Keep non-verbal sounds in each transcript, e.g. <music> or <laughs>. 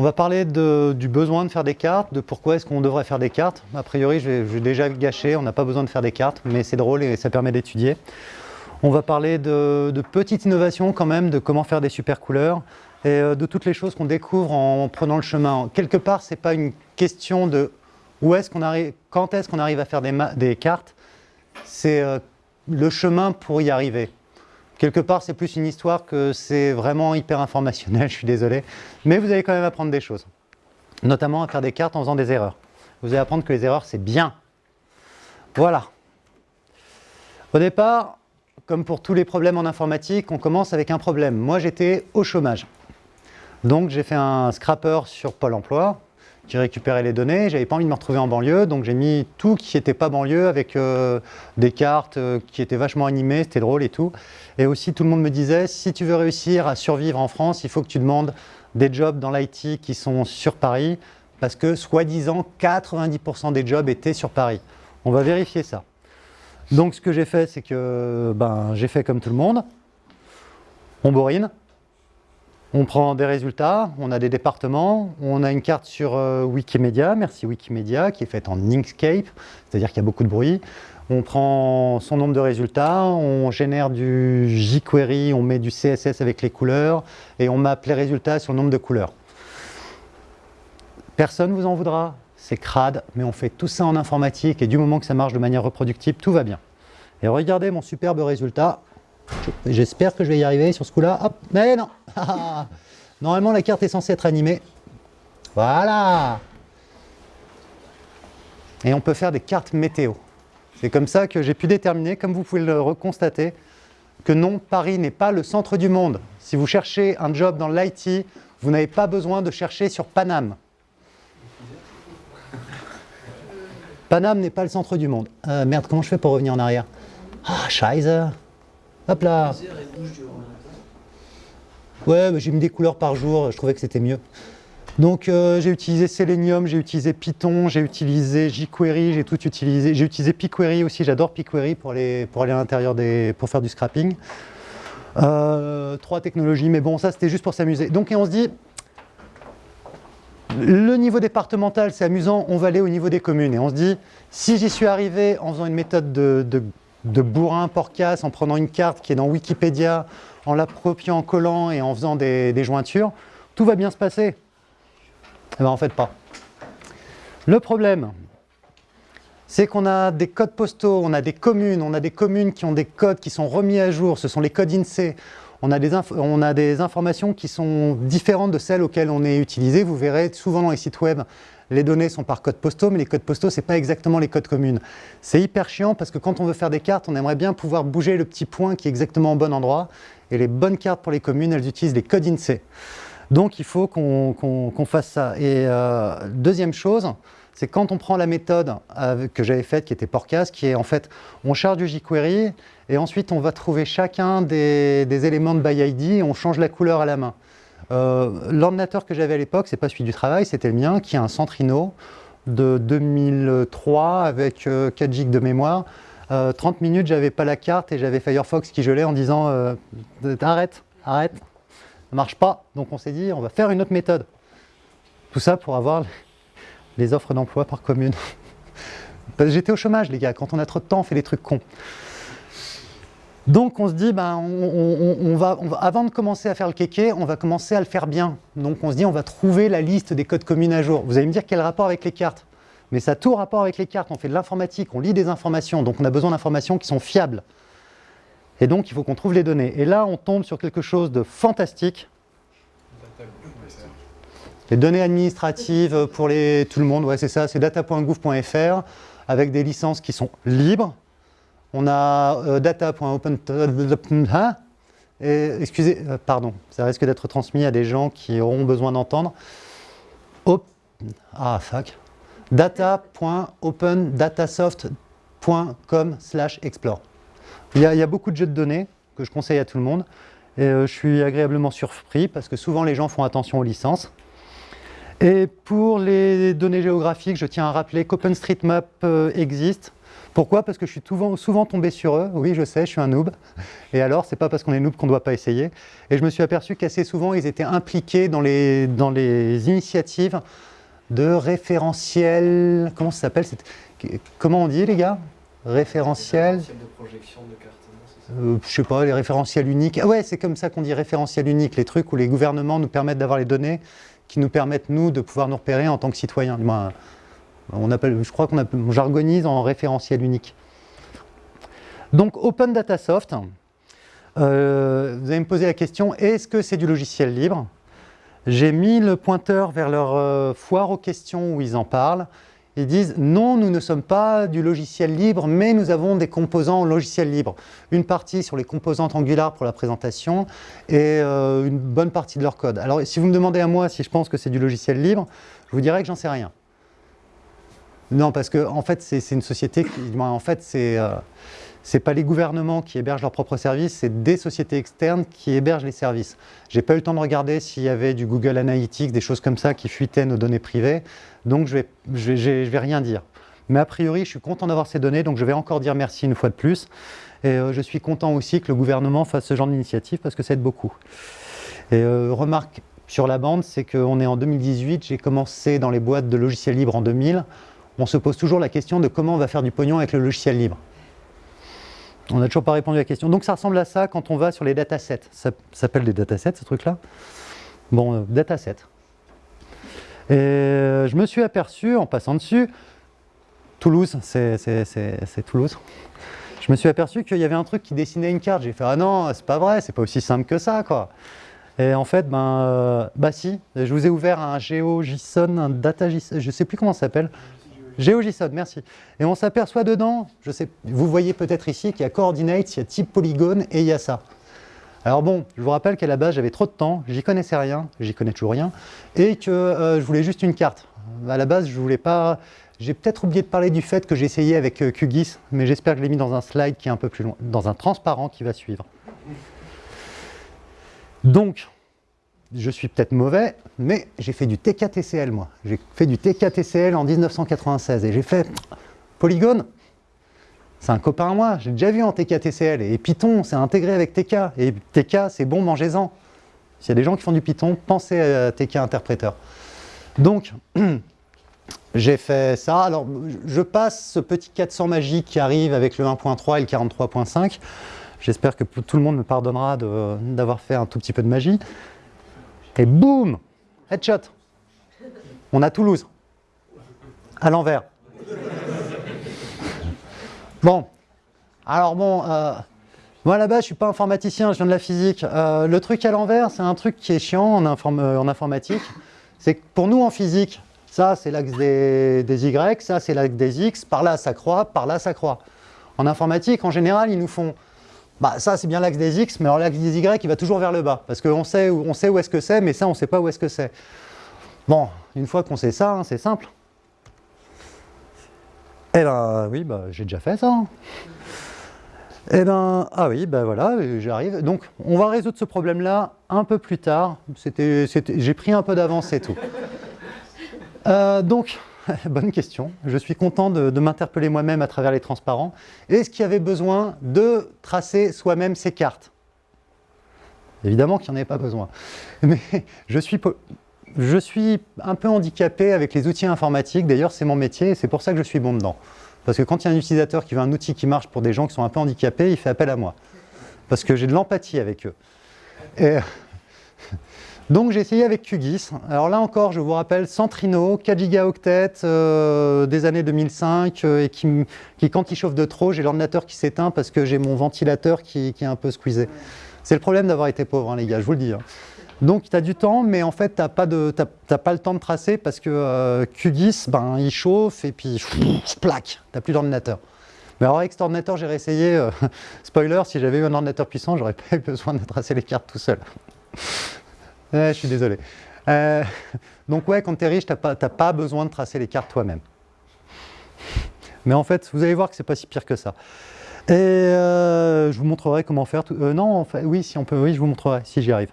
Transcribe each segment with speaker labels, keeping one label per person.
Speaker 1: On va parler du besoin de faire des cartes, de pourquoi est-ce qu'on devrait faire des cartes. A priori, je vais, déjà gâcher, on n'a pas besoin de faire des cartes, mais c'est drôle et ça permet d'étudier. On va parler de, petites innovations quand même, de comment faire des super couleurs et euh, de toutes les choses qu'on découvre en prenant le chemin. Quelque part, ce n'est pas une question de où est-ce arrive, quand est-ce qu'on arrive à faire des, cartes, c'est euh, le chemin pour y arriver. Quelque part, c'est plus une histoire que c'est vraiment hyper informationnel, <laughs> je suis désolé. Mais vous allez quand même apprendre des choses. Notamment à faire des cartes en faisant des erreurs. Vous allez apprendre que les erreurs, c'est bien. Voilà. Au départ, comme pour tous les problèmes en informatique, on commence avec un problème. Moi, j'étais au chômage. Donc, j'ai fait un scrapper sur Pôle emploi qui récupérait les données. J'avais pas envie de me retrouver en banlieue, donc j'ai mis tout qui n'était pas banlieue avec euh, des cartes euh, qui étaient vachement animées, c'était drôle et tout. Et aussi, tout le monde me disait, si tu veux réussir à survivre en France, il faut que tu demandes des jobs dans l'IT qui sont sur Paris, parce que, soi-disant, 90% des jobs étaient sur Paris. On va vérifier ça. Donc, ce que j'ai fait, c'est que ben, j'ai fait comme tout le monde. On bourrine, on prend des résultats, on a des départements, on a une carte sur euh, Wikimedia, merci Wikimedia, qui est faite en Inkscape, c'est-à-dire qu'il y a beaucoup de bruit. On prend son nombre de résultats, on génère du jQuery, on met du CSS avec les couleurs, et on mappe les résultats sur le nombre de couleurs. Personne ne vous en voudra, c'est crade, mais on fait tout ça en informatique, et du moment que ça marche de manière reproductible, tout va bien. Et regardez mon superbe résultat, J'espère que je vais y arriver sur ce coup-là. Hop, mais non <laughs> Normalement, la carte est censée être animée. Voilà Et on peut faire des cartes météo. C'est comme ça que j'ai pu déterminer, comme vous pouvez le reconstater, que non, Paris n'est pas le centre du monde. Si vous cherchez un job dans l'IT, vous n'avez pas besoin de chercher sur Paname. Paname n'est pas le centre du monde. Euh, merde, comment je fais pour revenir en arrière? Ah, scheiße Hop là Ouais, j'ai mis des couleurs par jour, je trouvais que c'était mieux. Donc euh, j'ai utilisé Selenium, j'ai utilisé Python, j'ai utilisé jQuery, j'ai tout utilisé. J'ai utilisé pQuery aussi, j'adore pQuery pour aller, pour aller à l'intérieur des... pour faire du scrapping. Euh, trois technologies, mais bon, ça c'était juste pour s'amuser. Donc on se dit, le niveau départemental c'est amusant, on va aller au niveau des communes. Et on se dit, si j'y suis arrivé en faisant une méthode de de bourrin porcasse en prenant une carte qui est dans Wikipédia, en l'appropriant, en collant et en faisant des, jointures, tout va bien se passer. Eh bien, en fait, pas. Le problème, c'est qu'on a des codes postaux, on a des communes, on a des communes qui ont des codes qui sont remis à jour, ce sont les codes INSEE, on a, des on a des informations qui sont différentes de celles auxquelles on est utilisé. Vous verrez souvent dans les sites web, les données sont par codes postaux, mais les codes postaux, ce n'est pas exactement les codes communes. C'est hyper chiant parce que quand on veut faire des cartes, on aimerait bien pouvoir bouger le petit point qui est exactement au bon endroit. Et les bonnes cartes pour les communes, elles utilisent les codes INSEE. Donc il faut qu'on fasse ça. Et euh, deuxième chose, c'est quand on prend la méthode que j'avais faite, qui était Porcas, qui est en fait, on charge du jQuery, et ensuite on va trouver chacun des, éléments de ByID, et on change la couleur à la main. Euh, l'ordinateur que j'avais à l'époque, c'est pas celui du travail, c'était le mien, qui est un Centrino de 2003 avec 4 euh, GB de mémoire. 30 euh, minutes, j'avais pas la carte et j'avais Firefox qui gelait en disant arrête, arrête, ça marche pas. Donc on s'est dit on va faire une autre méthode. Tout ça pour avoir les offres d'emploi par commune. <laughs> J'étais au chômage les gars, quand on a trop de temps on fait des trucs cons. Donc on se dit, ben, on, va, avant de commencer à faire le kéké, on va commencer à le faire bien. Donc on se dit, on va trouver la liste des codes communes à jour. Vous allez me dire quel rapport avec les cartes Mais ça a tout rapport avec les cartes. On fait de l'informatique, on lit des informations, donc on a besoin d'informations qui sont fiables. Et donc il faut qu'on trouve les données. Et là, on tombe sur quelque chose de fantastique. Les données administratives pour tout le monde, ouais, c'est ça, c'est data.gouv.fr avec des licences qui sont libres. On a euh, data.open... Excusez, euh, pardon, ça risque d'être transmis à des gens qui auront besoin d'entendre. ah, fuck. data.opendatasoft.com slash explore. Il y, a, beaucoup de jeux de données que je conseille à tout le monde. Et euh, je suis agréablement surpris parce que souvent les gens font attention aux licences. Et pour les données géographiques, je tiens à rappeler qu'OpenStreetMap existe Pourquoi? Parce que je suis souvent, souvent, tombé sur eux. Oui, je sais, je suis un noob. Et alors, c'est pas parce qu'on est noob qu'on ne doit pas essayer. Et je me suis aperçu qu'assez souvent, ils étaient impliqués dans les, dans les initiatives de référentiel. Comment ça s'appelle Comment on dit, les gars? Référentiel.
Speaker 2: de projection de cartes,
Speaker 1: euh, je sais pas, les référentiels uniques. Ah ouais, c'est comme ça qu'on dit référentiel unique, les trucs où les gouvernements nous permettent d'avoir les données qui nous permettent, nous, de pouvoir nous repérer en tant que citoyens. Je crois qu'on jargonise en référentiel unique. Donc, Open Data Soft, euh, vous allez me poser la question, est-ce que c'est du logiciel libre? J'ai mis le pointeur vers leur euh, foire aux questions où ils en parlent. Ils disent non, nous ne sommes pas du logiciel libre, mais nous avons des composants logiciel libre. Une partie sur les composantes Angular pour la présentation et euh, une bonne partie de leur code. Alors si vous me demandez à moi si je pense que c'est du logiciel libre, je vous dirais que j'en sais rien. Non, parce que en fait, c'est une société qui, en fait, c'est euh, pas les gouvernements qui hébergent leurs propres services, c'est des sociétés externes qui hébergent les services. J'ai pas eu le temps de regarder s'il y avait du Google Analytics, des choses comme ça qui fuitaient nos données privées, donc je vais, je vais, rien dire. Mais a priori, je suis content d'avoir ces données, donc je vais encore dire merci une fois de plus. Et euh, je suis content aussi que le gouvernement fasse ce genre d'initiative parce que ça aide beaucoup. Et euh, remarque sur la bande, c'est qu'on est en 2018, j'ai commencé dans les boîtes de logiciels libres en 2000. On se pose toujours la question de comment on va faire du pognon avec le logiciel libre. On n'a toujours pas répondu à la question. Donc ça ressemble à ça quand on va sur les datasets. Ça, s'appelle des datasets, ce truc-là? Bon, euh, datasets. Et euh, je me suis aperçu, en passant dessus, Toulouse, c'est Toulouse, je me suis aperçu qu'il y avait un truc qui dessinait une carte. J'ai fait « Ah non, c'est pas vrai, c'est pas aussi simple que ça, quoi !» Et en fait, ben, euh, bah si, je vous ai ouvert un GeoJSON, un DataJSON, je sais plus comment ça s'appelle, GeoJSON, merci. Et on s'aperçoit dedans, je sais, vous voyez peut-être ici qu'il y a coordinates, il y a type polygone et il y a ça. Alors bon, je vous rappelle qu'à la base j'avais trop de temps, j'y connaissais rien, j'y connais toujours rien, et que euh, je voulais juste une carte. À la base, je voulais pas... J'ai peut-être oublié de parler du fait que j'ai essayé avec euh, QGIS, mais j'espère que je l'ai mis dans un slide qui est un peu plus loin, dans un transparent qui va suivre. Donc, je suis peut-être mauvais, mais j'ai fait du TKTCL moi. J'ai fait du TKTCL en 1996 et j'ai fait Polygone, c'est un copain à moi, j'ai déjà vu en TKTCL et Python, c'est intégré avec TK et TK, c'est bon, mangez-en. S'il y a des gens qui font du Python, pensez à TK interpréteur. Donc, <clears throat> j'ai fait ça. Alors, je passe ce petit 400 magique qui arrive avec le 1.3 et le 43.5. J'espère que tout le monde me pardonnera d'avoir fait un tout petit peu de magie. Et boum Headshot On a Toulouse. À l'envers. Bon. Alors bon, euh, moi là-bas, je ne suis pas informaticien, je viens de la physique. Euh, le truc à l'envers, c'est un truc qui est chiant en, euh, en informatique. C'est que pour nous en physique, ça c'est l'axe des, des, Y, ça c'est l'axe des X, par là ça croît, par là ça croît. En informatique, en général, ils nous font bah, ça, c'est bien l'axe des X, mais alors l'axe des Y, il va toujours vers le bas. Parce qu'on sait, on sait où est-ce que c'est, mais ça, on ne sait pas où est-ce que c'est. Bon, une fois qu'on sait ça, hein, c'est simple. Eh ben, oui, bah, j'ai déjà fait ça. Hein. Eh ben, ah oui, ben voilà, j'arrive. Donc, on va résoudre ce problème-là un peu plus tard. J'ai pris un peu d'avance et tout. Euh, donc, <laughs> Bonne question. Je suis content de, m'interpeller moi-même à travers les transparents. Est-ce qu'il y avait besoin de tracer soi-même ces cartes? Évidemment qu'il n'y en avait pas besoin. Mais <laughs> je suis, je suis un peu handicapé avec les outils informatiques. D'ailleurs, c'est mon métier et c'est pour ça que je suis bon dedans. Parce que quand il y a un utilisateur qui veut un outil qui marche pour des gens qui sont un peu handicapés, il fait appel à moi. Parce que j'ai de l'empathie avec eux. Et <laughs> donc j'ai essayé avec QGIS. Alors là encore, je vous rappelle, Centrino, 4 gigaoctets euh, des années 2005, euh, et qui, quand il chauffe de trop, j'ai l'ordinateur qui s'éteint parce que j'ai mon ventilateur qui, est un peu squeezé. C'est le problème d'avoir été pauvre, hein, les gars, je vous le dis. Hein. Donc tu as du temps, mais en fait, tu n'as pas, le temps de tracer parce que euh, QGIS, ben, il chauffe et puis plaque, tu n'as plus d'ordinateur. Mais alors avec cet ordinateur, j'ai réessayé, <laughs> spoiler, si j'avais eu un ordinateur puissant, j'aurais <laughs> pas eu besoin de tracer les cartes tout seul je suis désolé. Euh, <laughs> donc ouais, quand tu es riche, tu n'as pas, pas, besoin de tracer les cartes toi-même. Mais en fait, vous allez voir que c'est pas si pire que ça. Et euh, je vous montrerai comment faire. Euh, non, en fait, oui, si on peut, oui, je vous montrerai si j'y arrive.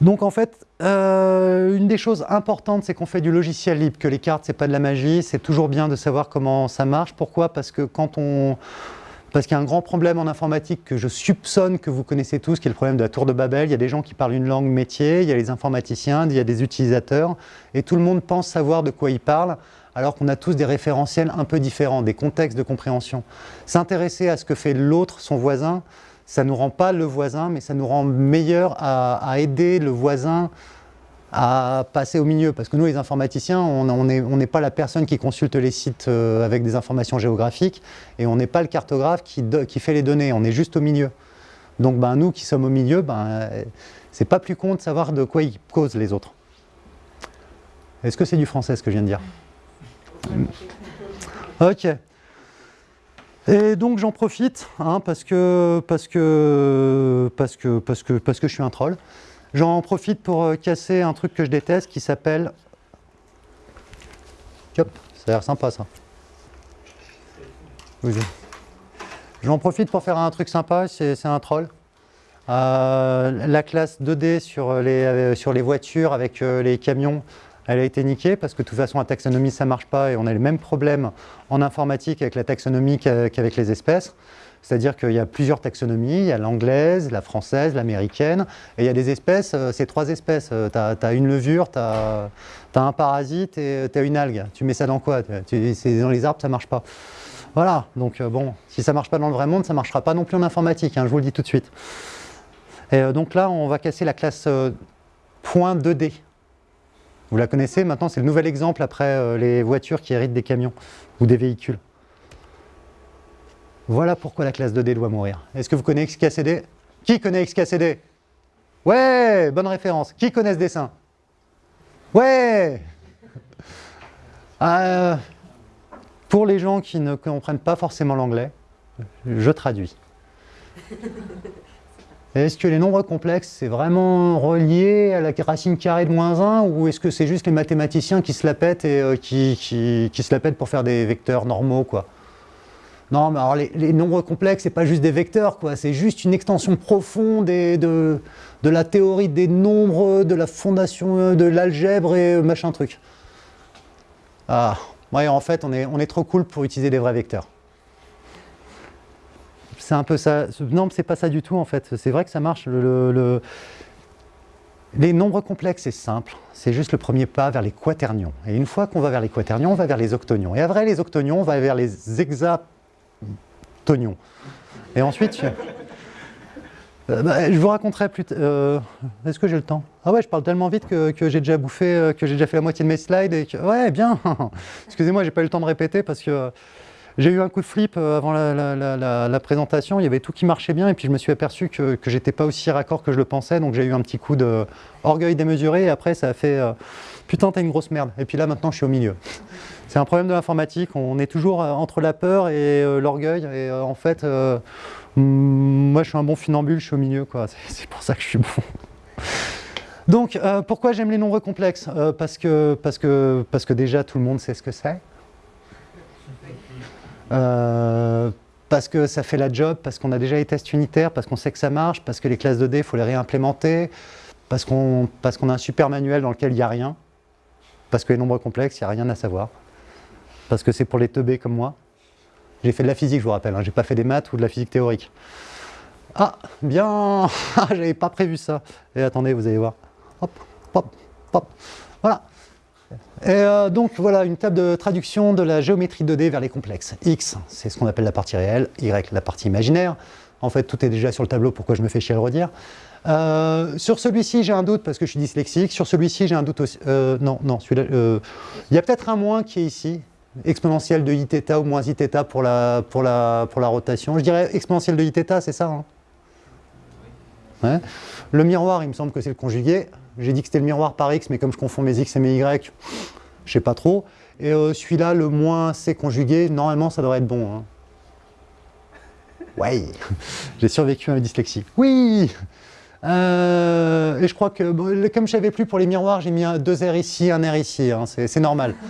Speaker 1: Donc en fait, euh, une des choses importantes, c'est qu'on fait du logiciel libre, que les cartes, c'est pas de la magie, c'est toujours bien de savoir comment ça marche. Pourquoi? Parce que quand on... Parce qu'il y a un grand problème en informatique que je soupçonne que vous connaissez tous, qui est le problème de la tour de Babel. Il y a des gens qui parlent une langue métier, il y a les informaticiens, il y a des utilisateurs, et tout le monde pense savoir de quoi ils parlent, alors qu'on a tous des référentiels un peu différents, des contextes de compréhension. S'intéresser à ce que fait l'autre, son voisin, ça ne nous rend pas le voisin, mais ça nous rend meilleur à, aider le voisin à passer au milieu. Parce que nous, les informaticiens, on n'est pas la personne qui consulte les sites euh, avec des informations géographiques et on n'est pas le cartographe qui, fait les données, on est juste au milieu. Donc ben, nous qui sommes au milieu, ben, c'est pas plus con de savoir de quoi ils causent les autres. Est-ce que c'est du français ce que je viens de dire? Ok. Et donc j'en profite, hein, parce, que, parce, que, parce, que, parce, que, parce que je suis un troll. J'en profite pour euh, casser un truc que je déteste qui s'appelle... Hop, ça a l'air sympa ça. J'en profite pour faire un truc sympa, c'est un troll. Euh, la classe 2D sur les, euh, sur les voitures avec les camions, elle a été niquée parce que de toute façon la taxonomie ça marche pas et on a le même problème en informatique avec la taxonomie qu'avec les espèces. C'est-à-dire qu'il y a plusieurs taxonomies, il y a l'anglaise, la française, l'américaine, et il y a des espèces, euh, c'est trois espèces. Euh, tu as, une levure, tu as, un parasite et tu as une algue. Tu mets ça dans quoi dans les arbres, ça ne marche pas. Voilà, donc euh, bon, si ça ne marche pas dans le vrai monde, ça ne marchera pas non plus en informatique, hein, je vous le dis tout de suite. Et donc là, on va casser la classe point .2D. Vous la connaissez, maintenant c'est le nouvel exemple après euh, les voitures qui héritent des camions ou des véhicules. Voilà pourquoi la classe 2D doit mourir. Est-ce que vous connaissez XKCD Qui connaît XKCD Ouais, bonne référence. Qui connaît ce dessin? Ouais <laughs> euh, Pour les gens qui ne comprennent pas forcément l'anglais, je traduis. <laughs> Est-ce que les nombres complexes, c'est vraiment relié à la racine carrée de moins 1 ou est-ce que c'est juste les mathématiciens qui se la pètent et euh, qui, se la pètent pour faire des vecteurs normaux quoi? Non, mais alors les, nombres complexes, c'est pas juste des vecteurs, quoi. c'est juste une extension profonde de, de la théorie des nombres, de la fondation euh, de l'algèbre et euh, machin truc. Ah, en fait, on est, on est trop cool pour utiliser des vrais vecteurs c'est un peu ça. Non, c'est pas ça du tout en fait. C'est vrai que ça marche. Les nombres complexes, c'est simple. C'est juste le premier pas vers les quaternions. Et une fois qu'on va vers les quaternions, on va vers les octonions. Et après les octonions, on va vers les hexatonions. Et ensuite, euh, bah, je vous raconterai plus. Euh, est-ce que j'ai le temps? Ah ouais, je parle tellement vite que, j'ai déjà bouffé, euh, que j'ai déjà fait la moitié de mes slides. Ouais, bien <laughs> Excusez-moi, j'ai pas eu le temps de répéter parce que j'ai eu un coup de flip avant la, présentation, il y avait tout qui marchait bien et puis je me suis aperçu que, que j'étais pas aussi raccord que je le pensais, donc j'ai eu un petit coup d'orgueil démesuré et après ça a fait putain t'es une grosse merde et puis là maintenant je suis au milieu. C'est un problème de l'informatique, on est toujours euh, entre la peur et l'orgueil. Et en fait moi je suis un bon funambule, je suis au milieu quoi, <laughs> c'est pour ça que je suis bon. Donc pourquoi j'aime les nombres complexes? Parce, que, parce, que, parce que déjà tout le monde sait ce que c'est. Euh, parce que ça fait la job, parce qu'on a déjà les tests unitaires, parce qu'on sait que ça marche, parce que les classes 2D, il faut les réimplémenter, parce qu'on a un super manuel dans lequel il n'y a rien, parce que les nombres complexes, il n'y a rien à savoir, parce que c'est pour les teubés comme moi. J'ai fait de la physique, je vous rappelle, hein, j'ai pas fait des maths ou de la physique théorique. Ah, bien <laughs> J'avais pas prévu ça. Et attendez, vous allez voir. Hop, hop, hop. Voilà. Et euh, donc voilà une table de traduction de la géométrie 2D vers les complexes. X, c'est ce qu'on appelle la partie réelle, Y, la partie imaginaire. En fait, tout est déjà sur le tableau, pourquoi je me fais chier à le redire. Euh, sur celui-ci, j'ai un doute parce que je suis dyslexique. Sur celui-ci, j'ai un doute aussi. Euh, non, non, celui-là. Il y a peut-être un moins qui est ici, exponentielle de iθ ou moins iθ pour la, pour la, pour la rotation. Je dirais exponentielle de iθ, c'est ça hein ouais. Le miroir, il me semble que c'est le conjugué. J'ai dit que c'était le miroir par x, mais comme je confonds mes x et mes y, je sais pas trop. Et euh, celui-là, le moins c conjugué, normalement, ça devrait être bon. Hein. Ouais, <laughs> j'ai survécu à ma dyslexie. Oui euh, Et je crois que, comme je savais plus pour les miroirs, j'ai mis un, deux R ici, un R ici. Hein. C'est normal. <laughs>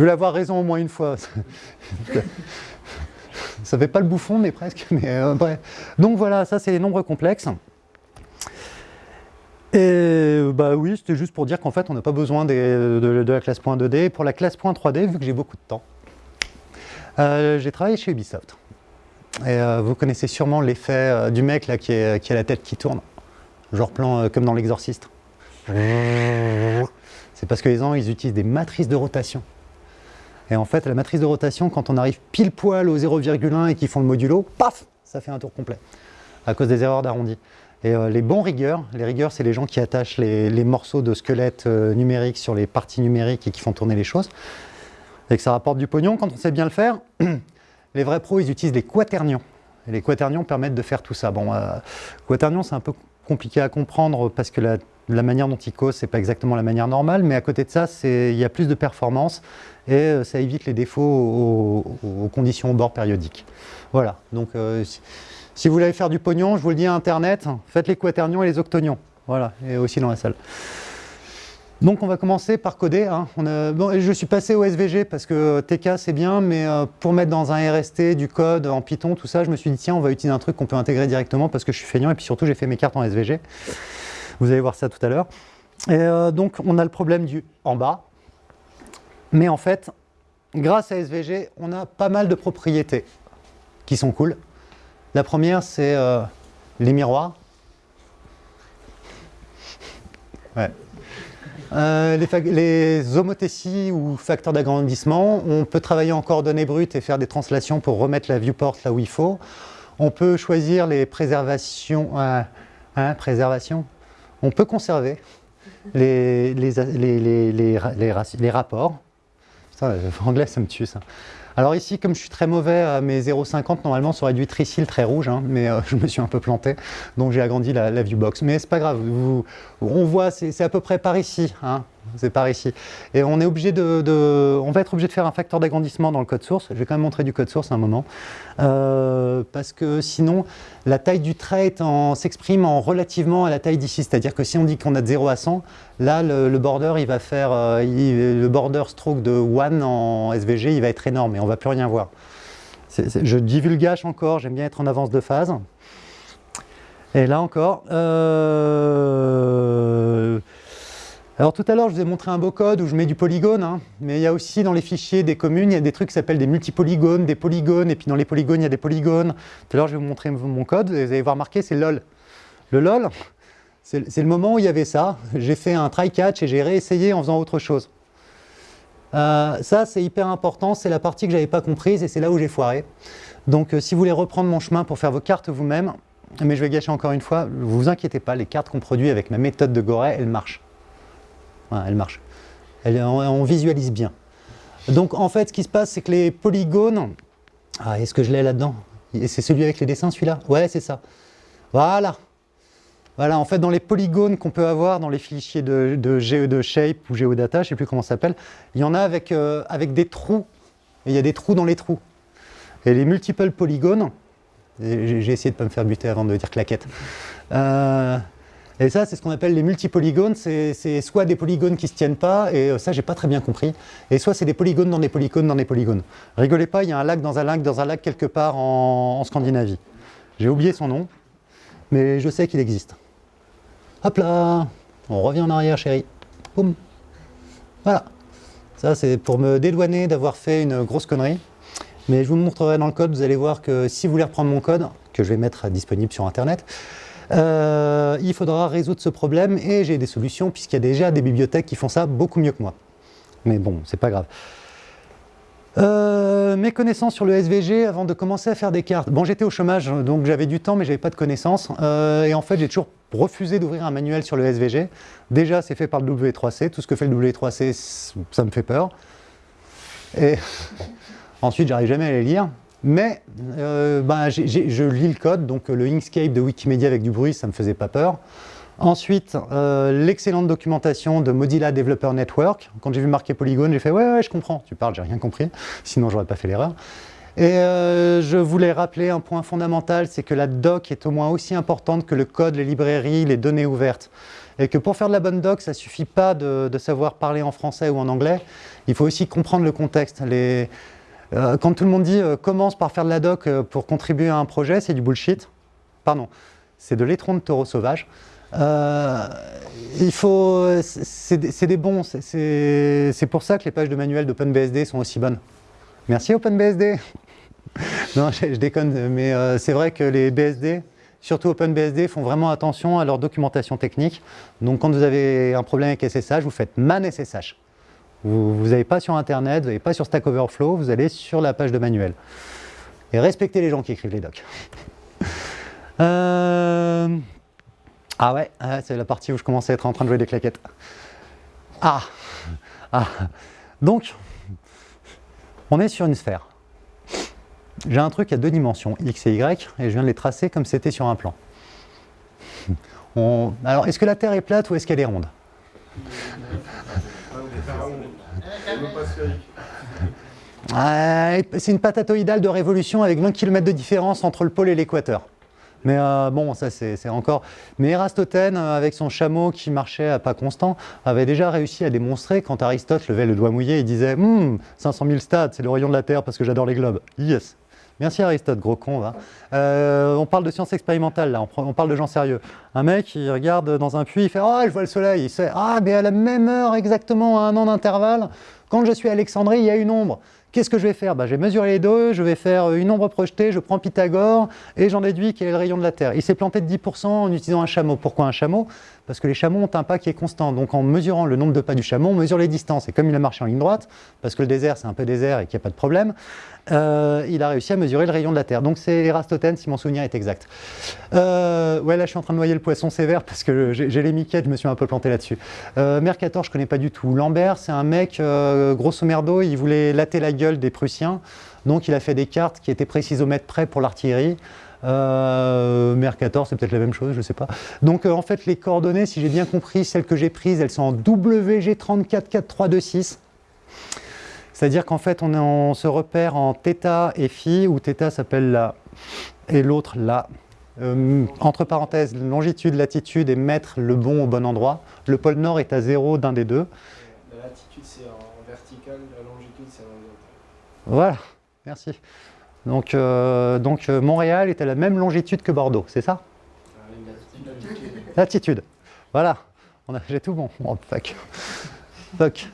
Speaker 1: je voulais avoir raison au moins une fois. <laughs> ça fait pas le bouffon, mais presque. Mais, euh, Donc voilà, ça c'est les nombres complexes. Et bah oui, c'était juste pour dire qu'en fait, on n'a pas besoin de, la classe .2D. Pour la classe .3D, vu que j'ai beaucoup de temps, euh, j'ai travaillé chez Ubisoft. Et euh, vous connaissez sûrement l'effet du mec là qui, a la tête qui tourne, genre plan comme dans l'exorciste. C'est parce que les gens, ils utilisent des matrices de rotation. Et en fait, la matrice de rotation, quand on arrive pile poil au 0,1 et qu'ils font le modulo, paf, ça fait un tour complet, à cause des erreurs d'arrondi. Et euh, les bons rigueurs, les rigueurs, c'est les gens qui attachent les, morceaux de squelette euh, numériques sur les parties numériques et qui font tourner les choses. Et que ça rapporte du pognon quand on sait bien le faire. <clears throat> les vrais pros, ils utilisent les quaternions. Et les quaternions permettent de faire tout ça. Bon, euh, quaternions, c'est un peu compliqué à comprendre parce que la, manière dont ils causent, c'est pas exactement la manière normale, mais à côté de ça, il y a plus de performance et ça évite les défauts aux, conditions au bord périodiques. Voilà, donc si vous voulez faire du pognon, je vous le dis à Internet, faites les quaternions et les octonions. Voilà, et aussi dans la salle. Donc on va commencer par coder. Hein. je suis passé au SVG parce que TK c'est bien, mais euh, pour mettre dans un RST du code en Python, tout ça, je me suis dit tiens, on va utiliser un truc qu'on peut intégrer directement parce que je suis feignant et puis surtout j'ai fait mes cartes en SVG. Vous allez voir ça tout à l'heure. Et euh, donc on a le problème du en bas. Mais en fait, grâce à SVG, on a pas mal de propriétés qui sont cool. La première, c'est euh, les miroirs. Euh, les, homothéties ou facteurs d'agrandissement, on peut travailler en coordonnées brutes et faire des translations pour remettre la viewport là où il faut. On peut choisir les préservations, euh, hein. On peut conserver les, les, les rapports. <laughs> Anglais, ça me tue ça. Alors ici, comme je suis très mauvais à mes 0,50, normalement ça aurait dû être ici rouge, hein, mais euh, <laughs> je me suis un peu planté, donc j'ai agrandi la, la viewbox. Mais c'est pas grave, on voit, c'est à peu près par ici, hein, c'est par ici. Et on est obligé de, on va être obligé de faire un facteur d'agrandissement dans le code source. Je vais quand même montrer du code source à un moment, euh, parce que sinon la taille du trait s'exprime en relativement à la taille d'ici. C'est-à-dire que si on dit qu'on a de 0 à 100, là le, border il va faire, euh, le border stroke de 1 en SVG, il va être énorme et on va plus rien voir. je divulgage encore, j'aime bien être en avance de phase. Et là encore, euh, alors tout à l'heure, je vous ai montré un beau code où je mets du polygone, hein. mais il y a aussi dans les fichiers des communes, il y a des trucs qui s'appellent des multipolygones, des polygones, et puis dans les polygones, il y a des polygones. Tout à l'heure, je vais vous montrer mon code, vous allez voir marqué, c'est LOL. Le LOL, c'est le moment où il y avait ça. J'ai fait un try-catch et j'ai réessayé en faisant autre chose. Euh, ça, c'est hyper important, c'est la partie que je n'avais pas comprise et c'est là où j'ai foiré. Donc euh, si vous voulez reprendre mon chemin pour faire vos cartes vous-même, mais je vais gâcher encore une fois, vous inquiétez pas, les cartes qu'on produit avec ma méthode de Goret, elles marchent elle marche. on, visualise bien. Donc en fait, ce qui se passe, c'est que les polygones... Ah, est-ce que je l'ai là-dedans? C'est celui avec les dessins, celui-là? Ouais, c'est ça. Voilà. Voilà, en fait, dans les polygones qu'on peut avoir dans les fichiers de, de, de Shape ou Geodata, je ne sais plus comment ça s'appelle, il y en a avec, euh, avec des trous. Et il y a des trous dans les trous. Et les multiple polygones, j'ai essayé de ne pas me faire buter avant de dire claquette, euh, et ça, c'est ce qu'on appelle les multipolygones. C'est soit des polygones qui ne se tiennent pas, et euh, ça, j'ai pas très bien compris. Et soit c'est des polygones dans des polygones dans des polygones. Rigolez pas, il y a un lac dans un lac dans un lac quelque part en, Scandinavie. J'ai oublié son nom, mais je sais qu'il existe. Hop là On revient en arrière, chérie. Boum Voilà. Ça, c'est pour me dédouaner d'avoir fait une grosse connerie. Mais je vous montrerai dans le code, vous allez voir que si vous voulez reprendre mon code, que je vais mettre disponible sur Internet, euh, il faudra résoudre ce problème et j'ai des solutions puisqu'il y a déjà des bibliothèques qui font ça beaucoup mieux que moi. Mais bon, c'est pas grave. Euh, mes connaissances sur le SVG avant de commencer à faire des cartes. Bon, j'étais au chômage, donc j'avais du temps, mais j'avais pas de connaissances. Euh, et en fait, j'ai toujours refusé d'ouvrir un manuel sur le SVG. Déjà, c'est fait par le W3C. Tout ce que fait le W3C, ça me fait peur. Et <laughs> ensuite, j'arrive jamais à les lire. Mais euh, ben, je lis le code, donc le Inkscape de Wikimedia avec du bruit, ça ne me faisait pas peur. Ensuite, euh, l'excellente documentation de Mozilla Developer Network. Quand j'ai vu marquer Polygone, j'ai fait « ouais, ouais, je comprends ». Tu parles, j'ai rien compris, sinon j'aurais pas fait l'erreur. Et euh, je voulais rappeler un point fondamental, c'est que la doc est au moins aussi importante que le code, les librairies, les données ouvertes. Et que pour faire de la bonne doc, ça ne suffit pas de, savoir parler en français ou en anglais, il faut aussi comprendre le contexte. Euh, quand tout le monde dit euh, commence par faire de la doc euh, pour contribuer à un projet, c'est du bullshit. Pardon, c'est de l'étron de taureau sauvage. Euh, il faut, c'est des bons, c'est pour ça que les pages de manuel d'OpenBSD sont aussi bonnes. Merci OpenBSD <laughs> Non, je, déconne, mais euh, c'est vrai que les BSD, surtout OpenBSD, font vraiment attention à leur documentation technique. Donc quand vous avez un problème avec SSH, vous faites man SSH. Vous n'allez pas sur Internet, vous n'allez pas sur Stack Overflow, vous allez sur la page de manuel. Et respectez les gens qui écrivent les docs. <laughs> Euh, ah ouais, c'est la partie où je commençais à être en train de jouer des claquettes. Ah, ah. Donc, on est sur une sphère. J'ai un truc à deux dimensions, x et y, et je viens de les tracer comme c'était sur un plan. Alors, est-ce que la Terre est plate ou est-ce qu'elle est ronde? C'est une patatoïdale de révolution avec 20 km de différence entre le pôle et l'équateur. Mais euh, bon, ça c'est encore... Mais Érastotène, euh, avec son chameau qui marchait à pas constant, avait déjà réussi à démontrer, quand Aristote levait le doigt mouillé, il disait hum, 500 000 stades, c'est le rayon de la Terre parce que j'adore les globes. Yes Merci Aristote, gros con. Euh, on parle de science expérimentale, là, on, parle de gens sérieux. Un mec, il regarde dans un puits, il fait « Ah, je vois le soleil !» Il sait « Ah, mais à la même heure, exactement à un an d'intervalle, quand je suis à Alexandrie, il y a une ombre. » Qu'est-ce que je vais faire? Bah, Je vais mesurer les deux, je vais faire une ombre projetée, je prends Pythagore et j'en déduis quel est le rayon de la Terre. Il s'est planté de 10% en utilisant un chameau. Pourquoi un chameau? Parce que les chameaux ont un pas qui est constant. Donc en mesurant le nombre de pas du chameau, on mesure les distances. Et comme il a marché en ligne droite, parce que le désert c'est un peu désert et qu'il n'y a pas de problème, euh, il a réussi à mesurer le rayon de la Terre. Donc c'est Érastotène, si mon souvenir est exact. Euh, ouais, là je suis en train de noyer le poisson sévère parce que j'ai les miquettes, je me suis un peu planté là-dessus. Euh, Mercator, je connais pas du tout. Lambert, c'est un mec, grosso merdo, il voulait latter la gueule des Prussiens. Donc il a fait des cartes qui étaient précises au mètre près pour l'artillerie. Mercator, c'est peut-être la même chose, je ne sais pas. Donc en fait, les coordonnées, si j'ai bien compris, celles que j'ai prises, elles sont en WG344326. C'est-à-dire qu'en fait, on, se repère en θ et phi, où θ s'appelle la et l'autre la. Euh, entre parenthèses, longitude, latitude et mettre le bon au bon endroit. Le pôle nord est à 0 d'un des deux.
Speaker 2: La latitude c'est en vertical, la longitude c'est en horizontal.
Speaker 1: Voilà, merci. Donc, euh, euh, Montréal est à la même longitude que Bordeaux, c'est ça?
Speaker 2: Latitude.
Speaker 1: Voilà, j'ai tout bon. Oh,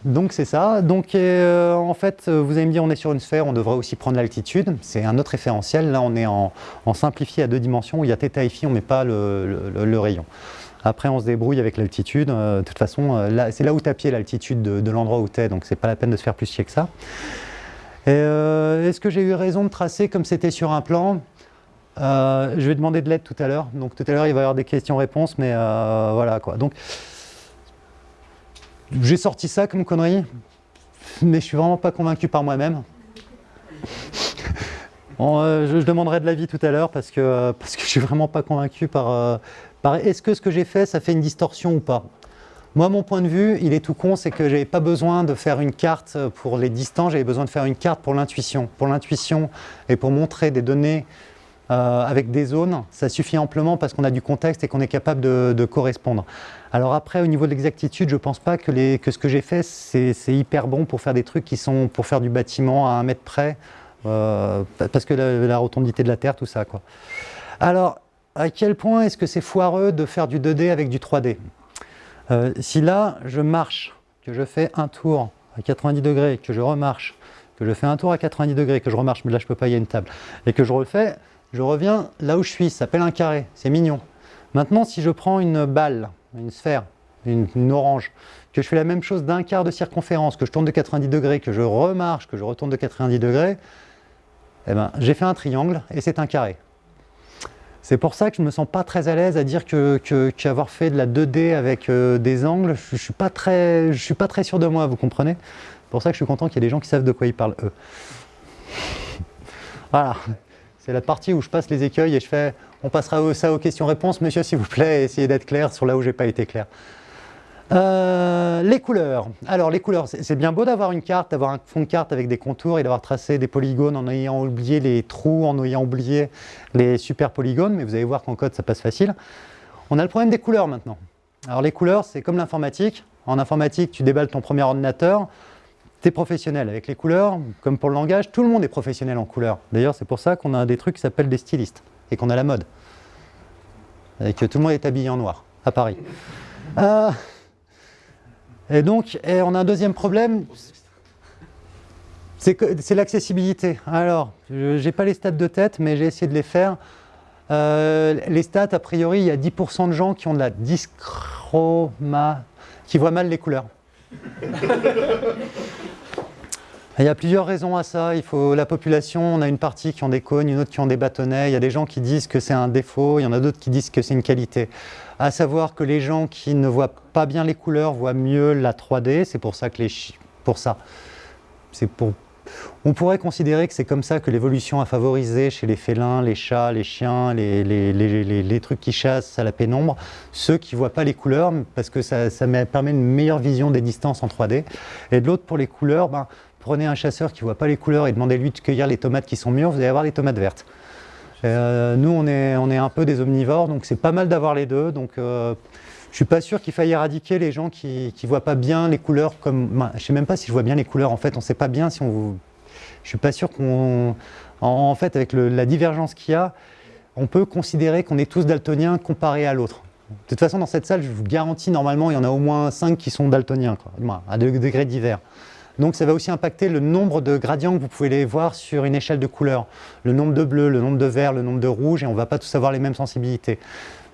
Speaker 1: donc c'est ça. Donc euh, en fait, vous allez me on est sur une sphère, on devrait aussi prendre l'altitude. C'est un autre référentiel. Là, on est en, simplifié à deux dimensions. Il y a θ et phi, on ne met pas le, rayon. Après, on se débrouille avec l'altitude. De toute façon, c'est là où tu as pied l'altitude de, l'endroit où tu es, donc c'est pas la peine de se faire plus chier que ça. Est-ce que j'ai eu raison de tracer comme c'était sur un plan? Je vais demander de l'aide tout à l'heure. Donc tout à l'heure, il va y avoir des questions-réponses, mais voilà quoi. Donc, j'ai sorti ça comme connerie, mais je suis vraiment pas convaincu par moi-même. <laughs> Euh, je, demanderai de l'avis tout à l'heure parce que, euh, parce que je suis vraiment pas convaincu euh, par est-ce que ce que j'ai fait, ça fait une distorsion ou pas? Moi, mon point de vue, il est tout con, c'est que j'avais pas besoin de faire une carte pour les distants, j'avais besoin de faire une carte pour l'intuition. Pour l'intuition et pour montrer des données avec des zones, ça suffit amplement parce qu'on a du contexte et qu'on est capable de, correspondre. Alors après, au niveau de l'exactitude, je ne pense pas que, ce que j'ai fait, c'est hyper bon pour faire des trucs qui sont pour faire du bâtiment à un mètre près, euh, parce que la, rotondité de la Terre, tout ça. Alors, à quel point est-ce que c'est foireux de faire du 2D avec du 3D euh, Si là, je marche, que je fais un tour à 90 degrés, que je remarche, que je fais un tour à 90 degrés, que je remarche, mais là je peux pas, il y a une table, et que je refais, je reviens là où je suis, ça s'appelle un carré, c'est mignon. Maintenant, si je prends une balle, une sphère, une, orange, que je fais la même chose d'un quart de circonférence, que je tourne de 90 degrés, que je remarche, que je retourne de 90 degrés, eh ben, j'ai fait un triangle et c'est un carré. C'est pour ça que je ne me sens pas très à l'aise à dire qu'avoir que, fait de la 2D avec euh, des angles, je ne suis, pas très, je sûr de moi, vous comprenez? C'est pour ça que je suis content qu'il y ait des gens qui savent de quoi ils parlent, eux. <laughs> Voilà, c'est la partie où je passe les écueils et je fais on passera ça aux questions-réponses. Monsieur, s'il vous plaît, essayez d'être clair sur là où j'ai pas été clair. Euh, les couleurs. Alors les couleurs, c'est bien beau d'avoir une carte, d'avoir un fond de carte avec des contours et d'avoir tracé des polygones en ayant oublié les trous, en ayant oublié les super polygones, mais vous allez voir qu'en code ça passe facile. On a le problème des couleurs maintenant. Alors les couleurs, c'est comme l'informatique. En informatique, tu déballes ton premier ordinateur, tu es professionnel. Avec les couleurs, comme pour le langage, tout le monde est professionnel en couleurs. D'ailleurs, c'est pour ça qu'on a des trucs qui s'appellent des stylistes et qu'on a la mode. Et que tout le monde est habillé en noir. à Paris. Euh, et donc, on a un deuxième problème, c'est l'accessibilité. Alors, je n'ai pas les stats de tête, mais j'ai essayé de les faire. Euh, les stats, a priori, il y a 10% de gens qui ont de la dyschroma, qui voient mal les couleurs. <laughs> Il y a plusieurs raisons à ça. Il faut la population, on a une partie qui ont des cônes, une autre qui ont des bâtonnets. Il y a des gens qui disent que c'est un défaut, il y en a d'autres qui disent que c'est une qualité. À savoir que les gens qui ne voient pas bien les couleurs voient mieux la 3D. C'est pour ça que les pour ça. C'est pour on pourrait considérer que c'est comme ça que l'évolution a favorisé chez les félins, les chats, les chiens, les, trucs qui chassent à la pénombre, ceux qui ne voient pas les couleurs, parce que ça, permet une meilleure vision des distances en 3D. Et de l'autre, pour les couleurs, ben, prenez un chasseur qui ne voit pas les couleurs et demandez-lui de cueillir les tomates qui sont mûres, vous allez avoir des tomates vertes. Euh, nous, on est, on est un peu des omnivores, donc c'est pas mal d'avoir les deux. Donc, euh, je suis pas sûr qu'il faille éradiquer les gens qui ne voient pas bien les couleurs comme... Ben, je sais même pas si je vois bien les couleurs, en fait, on sait pas bien si on... Je suis pas sûr qu'on... En, fait, avec la divergence qu'il y a, on peut considérer qu'on est tous daltoniens comparés à l'autre. De toute façon, dans cette salle, je vous garantis, normalement, il y en a au moins 5 qui sont daltoniens, à degrés divers. Donc ça va aussi impacter le nombre de gradients que vous pouvez les voir sur une échelle de couleurs. Le nombre de bleu, le nombre de vert, le nombre de rouge, et on ne va pas tous avoir les mêmes sensibilités.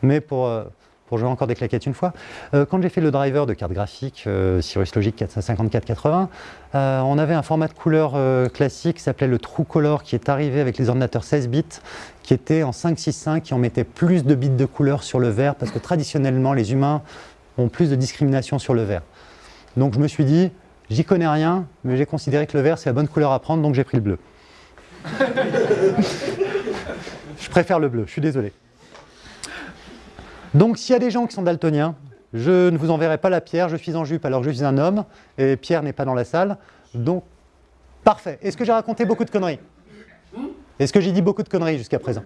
Speaker 1: Mais pour, euh, pour jouer encore des claquettes une fois. Euh, quand j'ai fait le driver de carte graphique euh, Cirrus Logic 45480, euh, on avait un format de couleur classique qui s'appelait le True Color qui est arrivé avec les ordinateurs 16 bits, qui était en 565, qui en mettait plus de bits de couleur sur le vert, parce que traditionnellement les humains ont plus de discrimination sur le vert. Donc je me suis dit, j'y connais rien, mais j'ai considéré que le vert c'est la bonne couleur à prendre, donc j'ai pris le bleu. je préfère le bleu, je suis désolé. Donc s'il y a des gens qui sont daltoniens, je ne vous enverrai pas la pierre, je suis en jupe alors que je suis un homme, et Pierre n'est pas dans la salle. Donc, parfait. Est-ce que j'ai raconté beaucoup de conneries Est-ce que j'ai dit beaucoup de conneries jusqu'à présent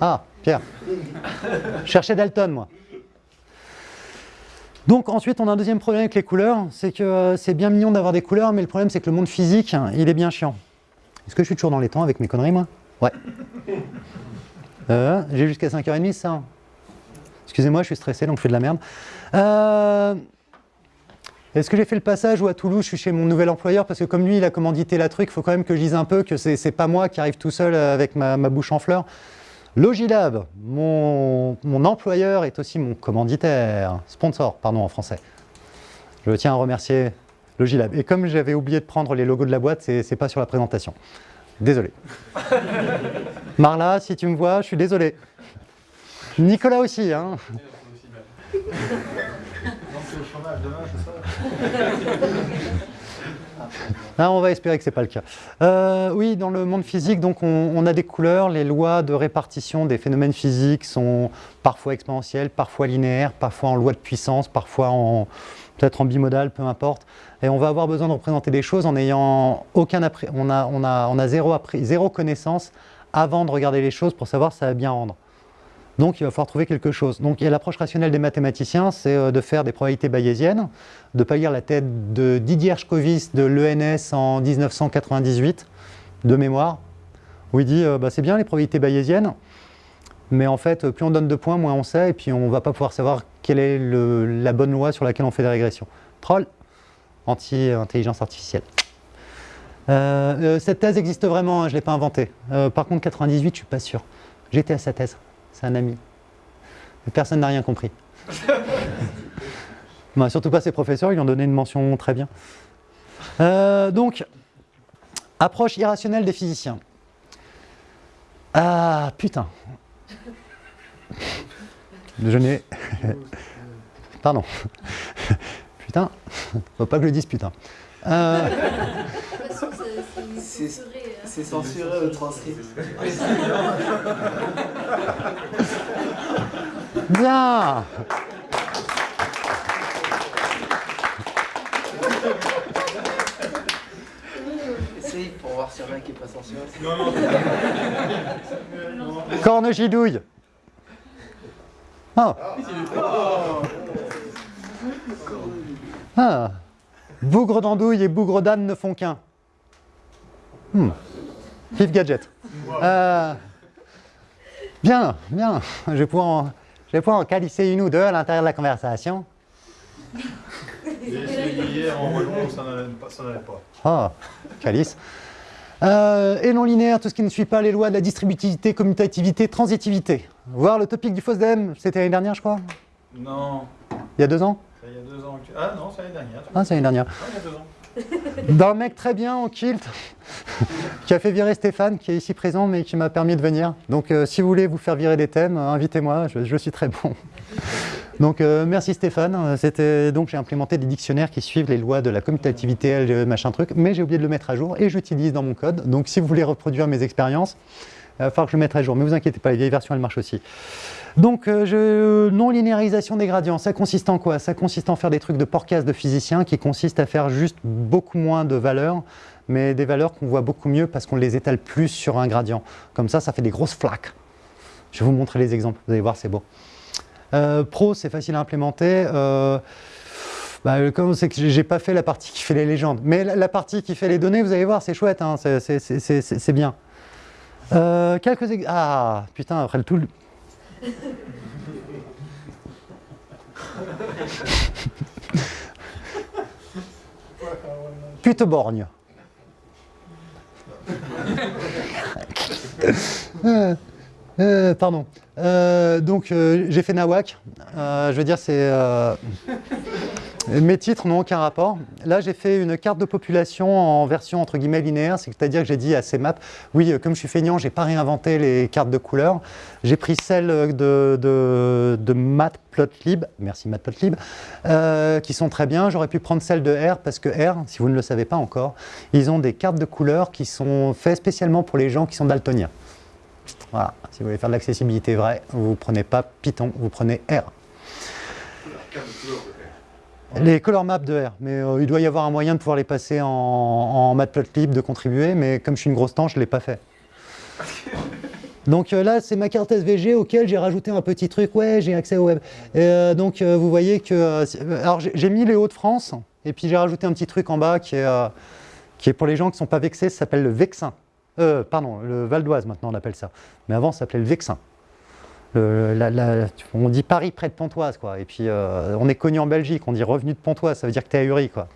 Speaker 1: Ah, Pierre. Cherchez Dalton, moi. Donc ensuite, on a un deuxième problème avec les couleurs, c'est que euh, c'est bien mignon d'avoir des couleurs, mais le problème c'est que le monde physique, il est bien chiant. Est-ce que je suis toujours dans les temps avec mes conneries, moi? Ouais. Euh, j'ai jusqu'à 5h30, ça Excusez-moi, je suis stressé, donc je fais de la merde. Euh, est-ce que j'ai fait le passage ou à Toulouse, je suis chez mon nouvel employeur? Parce que comme lui, il a commandité la truc, il faut quand même que je dise un peu que c'est pas moi qui arrive tout seul avec ma, bouche en fleurs. Logilab, mon, mon, employeur est aussi mon commanditaire, sponsor, pardon en français. Je tiens à remercier Logilab. Et comme j'avais oublié de prendre les logos de la boîte, c'est pas sur la présentation. Désolé. <laughs> Marla, si tu me vois, je suis désolé. Nicolas aussi, hein <laughs> <laughs> ah, on va espérer que ce n'est pas le cas. Euh, oui, dans le monde physique, donc on, a des couleurs. Les lois de répartition des phénomènes physiques sont parfois exponentielles, parfois linéaires, parfois en loi de puissance, parfois peut-être en bimodal, peu importe. Et on va avoir besoin de représenter des choses en ayant aucun on a, on a, on a zéro, zéro connaissance avant de regarder les choses pour savoir si ça va bien rendre. Donc il va falloir trouver quelque chose. Donc l'approche rationnelle des mathématiciens, c'est euh, de faire des probabilités bayésiennes, de pas lire la tête de Didier Schkovis de l'ENS en 1998, de mémoire, où il dit euh, bah, c'est bien les probabilités bayésiennes, mais en fait, plus on donne de points, moins on sait, et puis on ne va pas pouvoir savoir quelle est la bonne loi sur laquelle on fait des régressions. Troll, anti-intelligence artificielle. Euh, cette thèse existe vraiment, hein, je ne l'ai pas inventée. par contre, 98, je ne suis pas sûr. J'étais à sa thèse c'est un ami. personne n'a rien compris. <laughs> surtout pas ses professeurs, ils lui ont donné une mention très bien. Euh, donc, approche irrationnelle des physiciens. Ah, putain. Je n'ai... Pardon. Putain. Faut pas que je le dise putain. Euh...
Speaker 2: C'est censuré au transcript. <laughs>
Speaker 1: Bien
Speaker 2: Essaye pour voir s'il y en a qui n'est pas censuré.
Speaker 1: Corne gidouille. Ah. Ah. Bougre d'andouille et bougre d'âne ne font qu'un. Hmm. Gadget. Euh, bien, bien. Je vais pouvoir Je vais pouvoir en calisser une ou deux à l'intérieur de la conversation.
Speaker 3: Hier en ça n'allait pas.
Speaker 1: Ah, calice. Euh, et non linéaire, tout ce qui ne suit pas les lois de la distributivité, commutativité, transitivité. Voir le topic du FOSDEM, c'était l'année dernière, je crois
Speaker 3: Non,
Speaker 1: Il y a deux ans
Speaker 3: il y a deux ans. Ah non, c'est l'année dernière.
Speaker 1: Ah, c'est l'année dernière.
Speaker 3: Ah, il y a deux ans.
Speaker 1: D'un mec très bien en kilt, <laughs> qui a fait virer Stéphane, qui est ici présent, mais qui m'a permis de venir. Donc euh, si vous voulez vous faire virer des thèmes, euh, invitez-moi, je, suis très bon. <laughs> Donc euh, merci Stéphane. C'était donc j'ai implémenté des dictionnaires qui suivent les lois de la commutativité, machin truc, mais j'ai oublié de le mettre à jour et j'utilise dans mon code. Donc si vous voulez reproduire mes expériences, il va falloir que je le mette à jour. Mais vous inquiétez pas, les vieilles versions elles marchent aussi. Donc, euh, je- non-linéarisation des gradients, ça consiste en quoi? Ça consiste en faire des trucs de porcasse de physiciens qui consistent à faire juste beaucoup moins de valeurs, mais des valeurs qu'on voit beaucoup mieux parce qu'on les étale plus sur un gradient. Comme ça, ça fait des grosses flaques. Je vais vous montrer les exemples, vous allez voir, c'est beau. Euh, pro, c'est facile à implémenter. Euh, bah, c'est que j'ai pas fait la partie qui fait les légendes, mais la, partie qui fait les données, vous allez voir, c'est chouette, hein, c'est- bien. Euh, quelques ah putain après le tout. <laughs> le- Puteborgne. Euh, euh, pardon. Euh, donc j'ai fait Nawak. Je veux dire c'est mes titres n'ont aucun rapport. Là j'ai fait une carte de population en version entre guillemets linéaire, c'est-à-dire que j'ai dit à ces maps, oui comme je suis feignant, j'ai pas réinventé les cartes de couleurs. J'ai pris celles de, Matplotlib, merci Matplotlib, euh, qui sont très bien. J'aurais pu prendre celles de R parce que R, si vous ne le savez pas encore, ils ont des cartes de couleurs qui sont faites spécialement pour les gens qui sont daltoniens. Voilà, si vous voulez faire de l'accessibilité vraie, vous ne prenez pas Python, vous prenez R. Les color maps de R, mais euh, il doit y avoir un moyen de pouvoir les passer en, en Matplotlib, de contribuer, mais comme je suis une grosse tanche, je ne l'ai pas fait. <laughs> Donc euh, là, c'est ma carte SVG auquel j'ai rajouté un petit truc, ouais, j'ai accès au web. Et, euh, donc vous voyez que... alors j'ai mis les Hauts-de-France, et puis j'ai rajouté un petit truc en bas qui est, qui est pour les gens qui ne sont pas vexés, ça s'appelle le Vexin. Euh, pardon, le Val d'Oise maintenant on appelle ça. Mais avant ça s'appelait le Vexin. La- on dit Paris près de Pontoise, quoi. Et puis euh, on est connu en Belgique, on dit revenu de Pontoise, ça veut dire que tu es ahuri, quoi.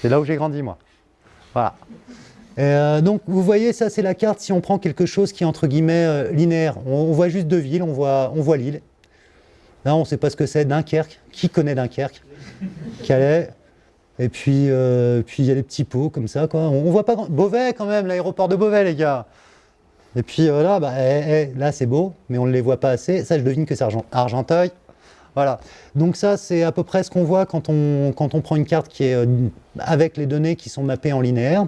Speaker 1: C'est là où j'ai grandi, moi. Voilà. Euh, donc vous voyez, ça c'est la carte si on prend quelque chose qui est entre guillemets euh, linéaire. On, voit juste deux villes, on voit, on voit Lille. Là on ne sait pas ce que c'est, Dunkerque. Qui connaît Dunkerque? Calais. Et puis euh, puis il y a les petits pots comme ça, quoi. On, on voit pas. Beauvais quand même, l'aéroport de Beauvais, les gars. Et puis euh, là, bah, eh, eh, là c'est beau, mais on ne les voit pas assez. Ça, je devine que c'est Argent- Argenteuil. Voilà. Donc ça, c'est à peu près ce qu'on voit quand on, quand on prend une carte qui est euh, avec les données qui sont mappées en linéaire.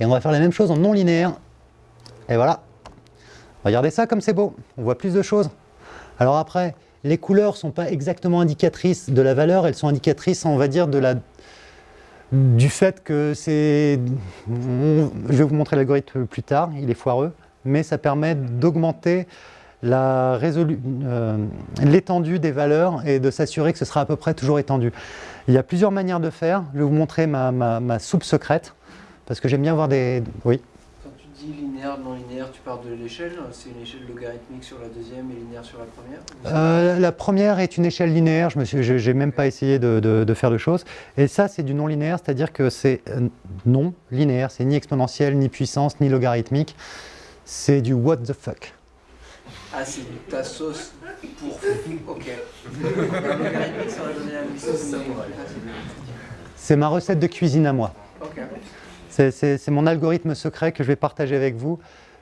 Speaker 1: Et on va faire la même chose en non linéaire. Et voilà. Regardez ça comme c'est beau. On voit plus de choses. Alors après, les couleurs ne sont pas exactement indicatrices de la valeur, elles sont indicatrices, on va dire, de la, du fait que c'est... Je vais vous montrer l'algorithme plus tard, il est foireux, mais ça permet d'augmenter euh, l'étendue des valeurs et de s'assurer que ce sera à peu près toujours étendu. Il y a plusieurs manières de faire. Je vais vous montrer ma, ma- soupe secrète, parce que j'aime bien voir des... Oui
Speaker 2: dis linéaire, non linéaire, tu pars de l'échelle. C'est une échelle logarithmique sur la deuxième et linéaire sur la première
Speaker 1: Euh, la première est une échelle linéaire, je me suis, j'ai j'ai même pas essayé de, de- de faire de choses. Et ça, c'est du non linéaire, c'est-à-dire que c'est euh, non linéaire, c'est ni exponentiel, ni puissance, ni logarithmique. C'est du what the fuck.
Speaker 2: Ah, c'est ta sauce pour. Ok.
Speaker 1: C'est ma recette de cuisine à moi.
Speaker 2: Ok.
Speaker 1: C'est- mon algorithme secret que je vais partager avec vous,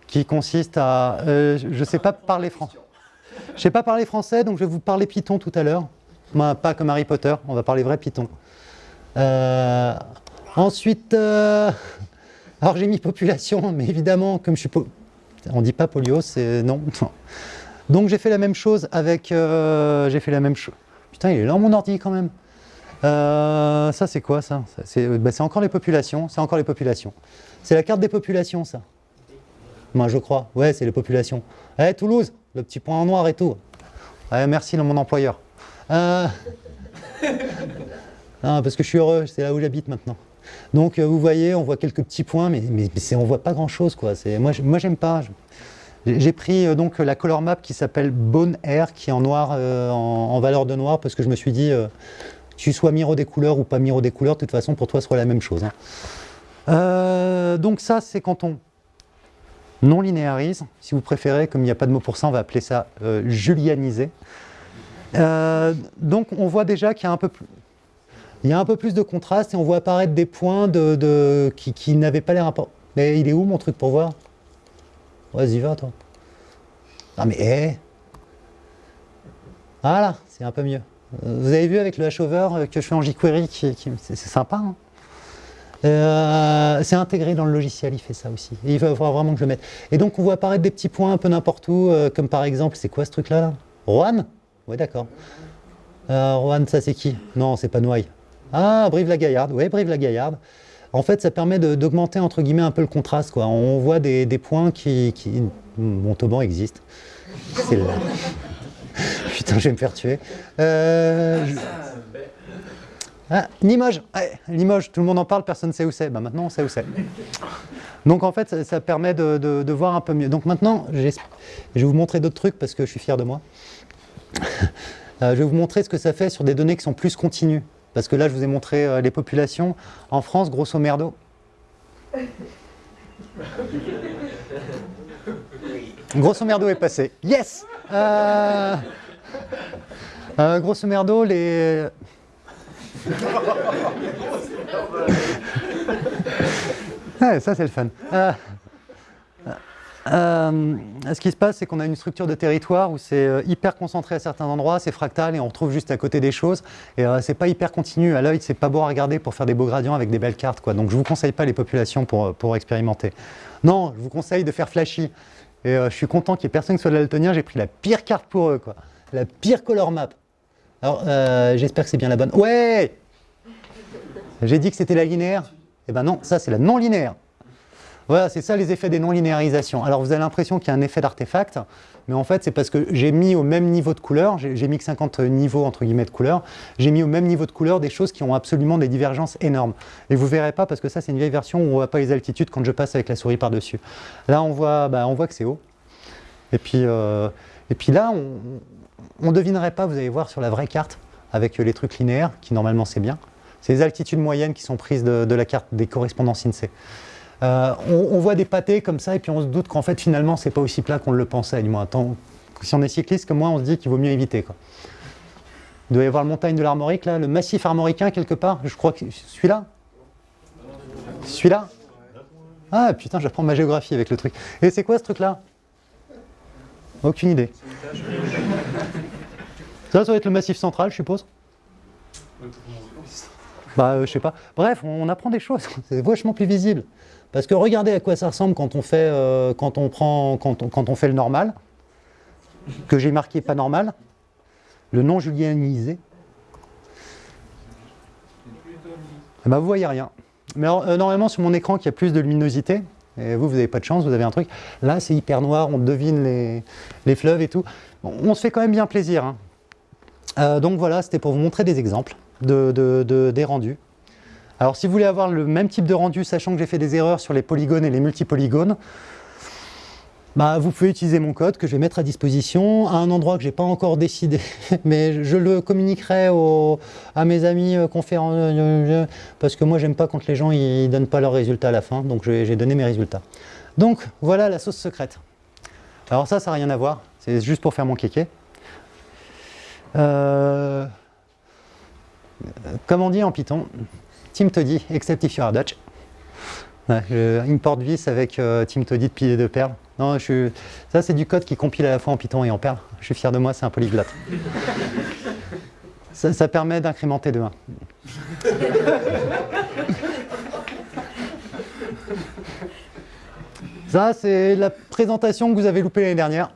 Speaker 1: qui consiste à... euh, je ne sais pas parler français. Je sais pas parler français, donc je vais vous parler Python tout à l'heure. Moi, pas comme Harry Potter, on va parler vrai Python. Euh, ensuite, euh, alors j'ai mis population, mais évidemment, comme je suis... On dit pas polio, c'est... Non. Donc j'ai fait la même chose avec... j'ai fait la même chose... Putain, il est là mon ordi quand même. Euh, ça c'est quoi ça? Ça, C'est encore les populations, c'est encore les populations. C'est la carte des populations ça. Moi je crois, ouais c'est les populations. Eh Toulouse, le petit point en noir et tout. Ouais, merci mon employeur. Euh, <laughs> parce que je suis heureux, c'est là où j'habite maintenant. Donc euh, vous voyez, on voit quelques petits points, mais, mais, mais on voit pas grand chose quoi. Moi j'aime pas. J'ai pris donc la color map qui s'appelle Bone Air, qui est en noir, en, valeur de noir, parce que je me suis dit, tu sois Miro des couleurs ou pas Miro des couleurs, de toute façon, pour toi, ce sera la même chose. hein. Euh, donc ça, c'est quand on non linéarise. Si vous préférez, comme il n'y a pas de mot pour ça, on va appeler ça euh, julianiser. Euh, donc on voit déjà qu'il y a un peu plus... Il y a un peu plus de contraste et on voit apparaître des points qui, n'avaient pas l'air importants. Mais il est où mon truc pour voir? Vas-y, va toi. Ah mais hé Voilà, c'est un peu mieux. Vous avez vu avec le hashover que je fais en jQuery, qui, c'est sympa. hein euh, c'est intégré dans le logiciel, il fait ça aussi. Il va falloir vraiment que je le mette. Et donc on voit apparaître des petits points un peu n'importe où, euh, comme par exemple, c'est quoi ce truc-là là? Rohan? Ouais, d'accord. Euh, ça c'est qui? Non, c'est pas Noailles. Ah, Brive-la-Gaillarde, oui, Brive-la-Gaillarde. En fait, ça permet d'augmenter entre guillemets un peu le contraste. On voit des, des points qui, qui... Montauban existe. C'est là. <laughs> Putain, je vais me faire tuer. Euh, ah, Limoges, Limoges, tout le monde en parle, personne ne sait où c'est. Bah, maintenant, on sait où c'est. Donc en fait, ça, permet de, voir un peu mieux. Donc maintenant, je vais vous montrer d'autres trucs parce que je suis fier de moi. Euh, je vais vous montrer ce que ça fait sur des données qui sont plus continues. Parce que là, je vous ai montré euh, les populations. En France, grosso merdo. Grosso merdo est passé. Yes Euh, euh, Grosso merdo, les... <laughs> Ça c'est le fun. Euh, euh, ce qui se passe, c'est qu'on a une structure de territoire où c'est euh, hyper concentré à certains endroits, c'est fractal et on retrouve juste à côté des choses. Et euh, c'est pas hyper continu. À l'œil, c'est pas beau à regarder pour faire des beaux gradients avec des belles cartes. Quoi. Donc je vous conseille pas les populations pour, euh, pour expérimenter. Non, je vous conseille de faire flashy. Et euh, je suis content qu'il y ait personne qui soit daltonien. J'ai pris la pire carte pour eux, quoi. La pire color map. Alors, euh, j'espère que c'est bien la bonne. Ouais J'ai dit que c'était la linéaire. Eh ben non, ça c'est la non linéaire. Voilà, c'est ça les effets des non-linéarisations. Alors vous avez l'impression qu'il y a un effet d'artefact, mais en fait c'est parce que j'ai mis au même niveau de couleur, j'ai mis que 50 niveaux entre guillemets de couleur, j'ai mis au même niveau de couleur des choses qui ont absolument des divergences énormes. Et vous verrez pas parce que ça c'est une vieille version où on voit pas les altitudes quand je passe avec la souris par-dessus. Là on voit, bah, on voit que c'est haut. Et puis, euh, et puis là on ne devinerait pas, vous allez voir sur la vraie carte, avec les trucs linéaires, qui normalement c'est bien. C'est les altitudes moyennes qui sont prises de, de la carte des correspondances INSEE. Euh, on, voit des pâtés comme ça et puis on se doute qu'en fait finalement c'est pas aussi plat qu'on le pensait. Du moins, si on est cycliste comme moi, on se dit qu'il vaut mieux éviter. Quoi. Il doit y avoir le montagne de l'Armorique là, le massif armoricain quelque part. Je crois que celui-là? Celui-là? Ah putain, j'apprends ma géographie avec le truc. Et c'est quoi ce truc-là? Aucune idée. Ça, ça doit être le massif central, je suppose. Bah, euh, je sais pas. Bref, on, on apprend des choses. C'est vachement plus visible. Parce que regardez à quoi ça ressemble quand on fait, euh, quand on prend, quand on, fait le normal, que j'ai marqué pas normal, le non julianisé. Ben, vous voyez rien. Mais euh, normalement sur mon écran qui a plus de luminosité, et vous, vous n'avez pas de chance, vous avez un truc. Là, c'est hyper noir, on devine les, les fleuves et tout. On se fait quand même bien plaisir. hein. Euh, donc voilà, c'était pour vous montrer des exemples de- des rendus. Alors si vous voulez avoir le même type de rendu, sachant que j'ai fait des erreurs sur les polygones et les multipolygones, bah, vous pouvez utiliser mon code que je vais mettre à disposition à un endroit que je n'ai pas encore décidé, <laughs> mais je le communiquerai à mes amis euh, conférents, euh, parce que moi j'aime pas quand les gens ne donnent pas leurs résultats à la fin, donc j'ai donné mes résultats. Donc voilà la sauce secrète. Alors ça, ça n'a rien à voir, c'est juste pour faire mon kéké. Euh, comme on dit en Python, Team Toddy, except if you are Dutch. Ouais, je import vis avec euh, Team Toddy de pilier de perles. Non, je ça c'est du code qui compile à la fois en Python et en perles. Je suis fier de moi, c'est un polyglotte. ça, ça permet d'incrémenter de 1. Ça, c'est la présentation que vous avez loupée l'année dernière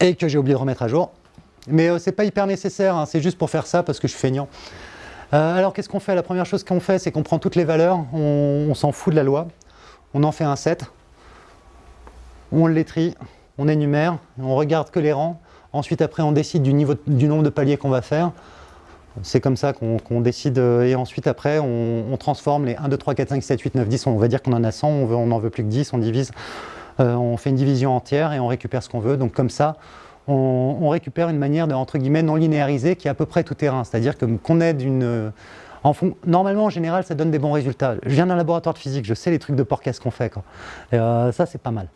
Speaker 1: et que j'ai oublié de remettre à jour. Mais euh, c'est pas hyper nécessaire, hein, c'est juste pour faire ça parce que je suis feignant. Euh, alors qu'est-ce qu'on fait? La première chose qu'on fait, c'est qu'on prend toutes les valeurs, on, s'en fout de la loi, on en fait un set, on les trie, on énumère, on regarde que les rangs, ensuite après on décide du, nombre de paliers qu'on va faire, c'est comme ça qu'on décide, euh, et ensuite après on, transforme les 1, 2, 3, 4, 5, 7, 8, 9, 10, on va dire qu'on en a 100, on n'en veut plus que 10, on divise. Euh, on fait une division entière et on récupère ce qu'on veut. Donc comme ça, on, récupère une manière de, entre guillemets, non linéarisée qui est à peu près tout terrain. C'est-à-dire qu'on d'une... En fond, normalement, en général, ça donne des bons résultats. Je viens d'un laboratoire de physique, je sais les trucs de porcasse qu'on fait. Quoi. Euh, ça, c'est pas mal.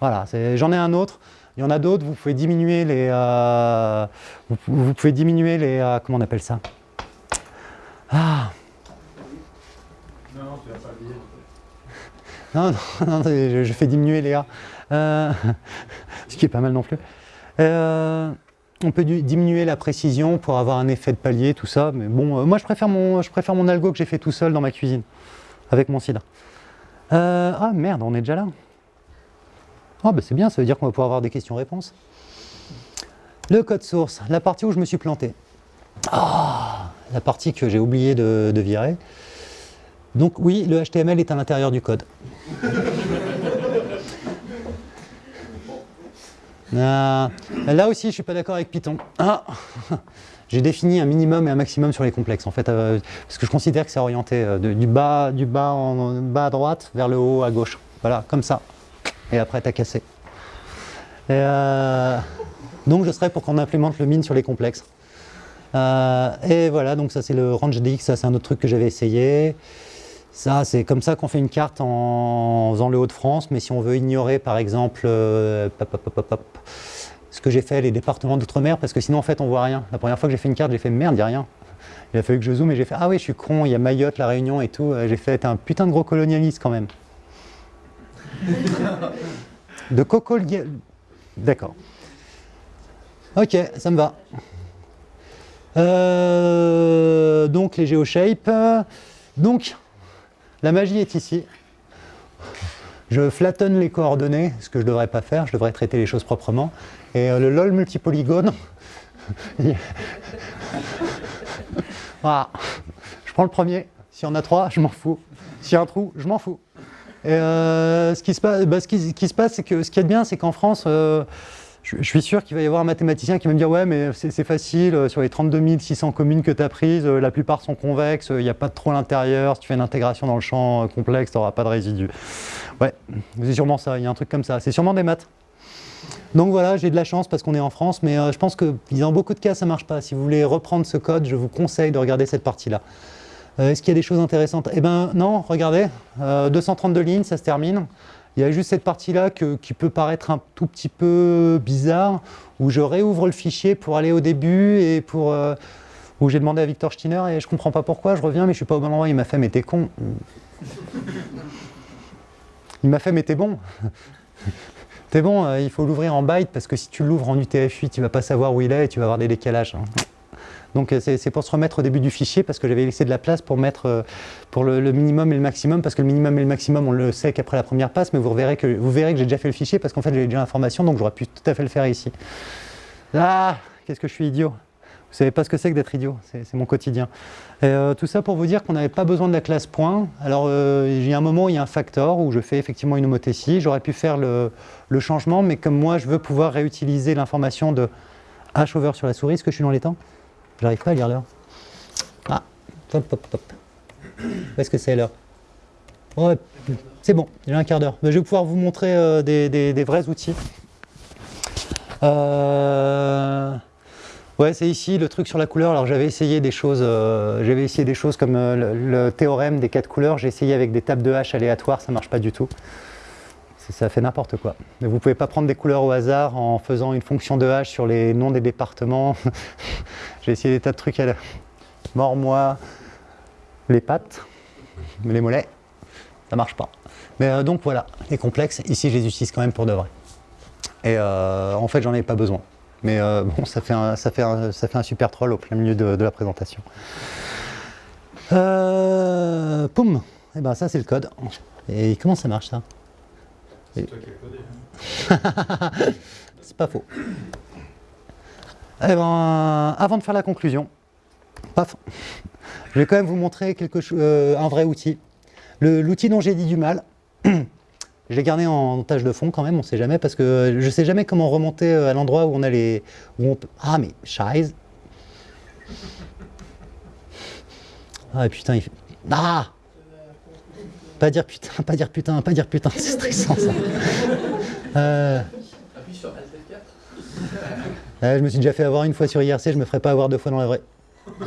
Speaker 1: Voilà, j'en ai un autre. Il y en a d'autres, vous pouvez diminuer les... euh, vous, pouvez diminuer les... euh, comment on appelle ça? Ah
Speaker 3: Non, tu vas pas lier.
Speaker 1: Non, <laughs> non, non, je, fais diminuer les A. Euh, <laughs> ce qui est pas mal non plus. Euh, on peut diminuer la précision pour avoir un effet de palier, tout ça. Mais bon, euh, moi je préfère, mon, je algo que j'ai fait tout seul dans ma cuisine, avec mon sida. Euh, ah merde, on est déjà là. Ah bah c'est bien, ça veut dire qu'on va pouvoir avoir des questions-réponses. Le code source, la partie où je me suis planté. Ah, la partie que j'ai oublié de virer. Donc oui, le HTML est à l'intérieur du code. Ah, là aussi, je ne suis pas d'accord avec Python. Ah, <laughs> J'ai défini un minimum et un maximum sur les complexes, en fait, euh, parce que je considère que c'est orienté euh, du, bas, du bas, en, bas à droite vers le haut à gauche. Voilà, comme ça. Et après, t'as cassé. Euh, donc, je serais pour qu'on implémente le min sur les complexes. Et voilà, donc ça c'est le range DX, ça c'est un autre truc que j'avais essayé. Ça, c'est comme ça qu'on fait une carte en faisant le Haut-de-France, mais si on veut ignorer par exemple euh, pop, pop, pop, pop, pop, ce que j'ai fait, les départements d'outre-mer, parce que sinon en fait on voit rien. La première fois que j'ai fait une carte, j'ai fait merde, il n'y a rien. Il a fallu que je zoome et j'ai fait ah oui, je suis con, il y a Mayotte, La Réunion et tout. Euh, J'ai fait un putain de gros colonialiste quand même. <laughs> de coco. D'accord. Ok, ça me va. Euh, donc les GeoShape. Donc la magie est ici. Je flattonne les coordonnées, ce que je ne devrais pas faire, je devrais traiter les choses proprement. Et euh, le LOL multipolygone, <laughs> voilà. je prends le premier. S'il y en a trois, je m'en fous. S'il y a un trou, je m'en fous. Et euh, ce qui se passe, bah, ce qui, ce qui se passe, c'est que ce qui est bien, c'est qu'en France, euh, je, suis sûr qu'il va y avoir un mathématicien qui va me dire Ouais, mais c'est facile, euh, sur les 32 600 communes que tu as prises, euh, la plupart sont convexes, euh, il n'y a pas de à l'intérieur, si tu fais une intégration dans le champ euh, complexe, tu n'auras pas de résidus. Ouais, c'est sûrement ça, il y a un truc comme ça. C'est sûrement des maths. Donc voilà, j'ai de la chance parce qu'on est en France, mais euh, je pense que dans beaucoup de cas, ça ne marche pas. Si vous voulez reprendre ce code, je vous conseille de regarder cette partie-là. Euh, Est-ce qu'il y a des choses intéressantes? Eh bien non, regardez, euh, 232 lignes, ça se termine. Il y a juste cette partie-là qui peut paraître un tout petit peu bizarre, où je réouvre le fichier pour aller au début et pour... euh, où j'ai demandé à Victor Steiner et je comprends pas pourquoi, je reviens mais je suis pas au bon endroit, il m'a fait mais t'es con. Il m'a fait mais t'es bon. T'es bon, euh, il faut l'ouvrir en byte parce que si tu l'ouvres en UTF-8, tu vas pas savoir où il est et tu vas avoir des décalages. hein. Donc euh, c'est pour se remettre au début du fichier parce que j'avais laissé de la place pour mettre euh, pour le, minimum et le maximum parce que le minimum et le maximum on le sait qu'après la première passe mais vous verrez que, vous verrez que j'ai déjà fait le fichier parce qu'en fait j'ai déjà l'information donc j'aurais pu tout à fait le faire ici. Ah, qu'est-ce que je suis idiot Vous savez pas ce que c'est que d'être idiot, c'est mon quotidien. Euh, tout ça pour vous dire qu'on n'avait pas besoin de la classe point. Alors il y a un moment où il y a un factor où je fais effectivement une homothétie, j'aurais pu faire le, le changement mais comme moi je veux pouvoir réutiliser l'information de h over sur la souris, est-ce que je suis dans les temps? J'arrive pas à lire l'heure. Ah, hop, hop, hop. Où est-ce que c'est l'heure Ouais, c'est bon, j'ai un quart d'heure. Mais Je vais pouvoir vous montrer euh, des, vrais outils. Euh, Ouais, c'est ici le truc sur la couleur. Alors j'avais essayé des choses, euh, j'avais essayé des choses comme le, théorème des quatre couleurs. J'ai essayé avec des tables de hache aléatoires, ça marche pas du tout. Ça fait n'importe quoi. Vous pouvez pas prendre des couleurs au hasard en faisant une fonction de hache sur les noms des départements. <laughs> J'ai essayé des tas de trucs à la... Mors-moi les pattes, les mollets, ça marche pas. Mais euh, donc voilà, les complexes, ici je les utilise quand même pour de vrai. Et euh, en fait j'en ai pas besoin. Mais euh, <laughs> bon, ça fait, un, super troll au plein milieu de, la présentation. Poum Et ben ça c'est le code. Et comment ça marche ça?
Speaker 3: C'est toi qui as codé. hein. <laughs>
Speaker 1: C'est pas faux. Eh ben, avant de faire la conclusion, paf, je vais quand même vous montrer quelque euh, un vrai outil. L'outil dont j'ai dit du mal, <clears throat> je l'ai gardé en tâche de fond quand même, on sait jamais, parce que je sais jamais comment remonter euh, à l'endroit où on a les... Où on peut- Ah mais, scheiße Ah putain, il fait... Ah Pas dire putain, pas dire putain, pas dire putain, <laughs> c'est stressant ça. Euh,
Speaker 4: Appuie sur Alt F4. <laughs>
Speaker 1: euh, je me suis déjà fait avoir une fois sur IRC, je me ferai pas avoir deux fois dans la vraie. <laughs>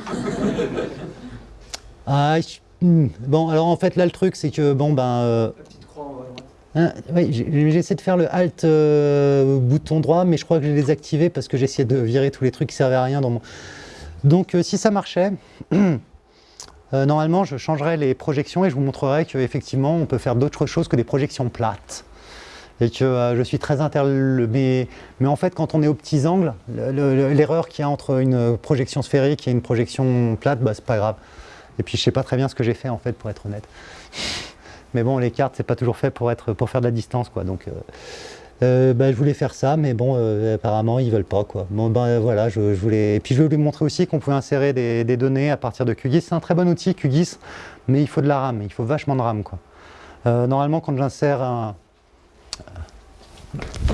Speaker 1: Ah, je- hmm. Bon, alors en fait là le truc c'est que bon ben... euh,
Speaker 2: La petite croix en bas à droite.
Speaker 1: Hein, oui, j'ai- j'essaie de faire le Alt euh, bouton droit, mais je crois que je l'ai désactivé parce que j'essayais de virer tous les trucs qui servaient à rien dans mon. Donc, si ça marchait, <clears throat> euh, normalement, je changerais les projections et je vous montrerai qu'effectivement, on peut faire d'autres choses que des projections plates. Et que euh, je suis très interle... Mais, mais en fait, quand on est aux petits angles, le- le- l'erreur qu'il y a entre une projection sphérique et une projection plate, bah, c'est pas grave. Et puis, je sais pas très bien ce que j'ai fait, en fait, pour être honnête. <laughs> Mais bon, les cartes, c'est pas toujours fait pour, être, pour faire de la distance, quoi. Donc, euh, euh, bah, je voulais faire ça, mais bon, euh, apparemment, ils veulent pas, quoi. Bon, ben euh, voilà, je, voulais. Et puis, je voulais lui montrer aussi qu'on pouvait insérer des, données à partir de QGIS. C'est un très bon outil, QGIS, mais il faut de la RAM, il faut vachement de RAM, quoi. Normalement, quand j'insère un.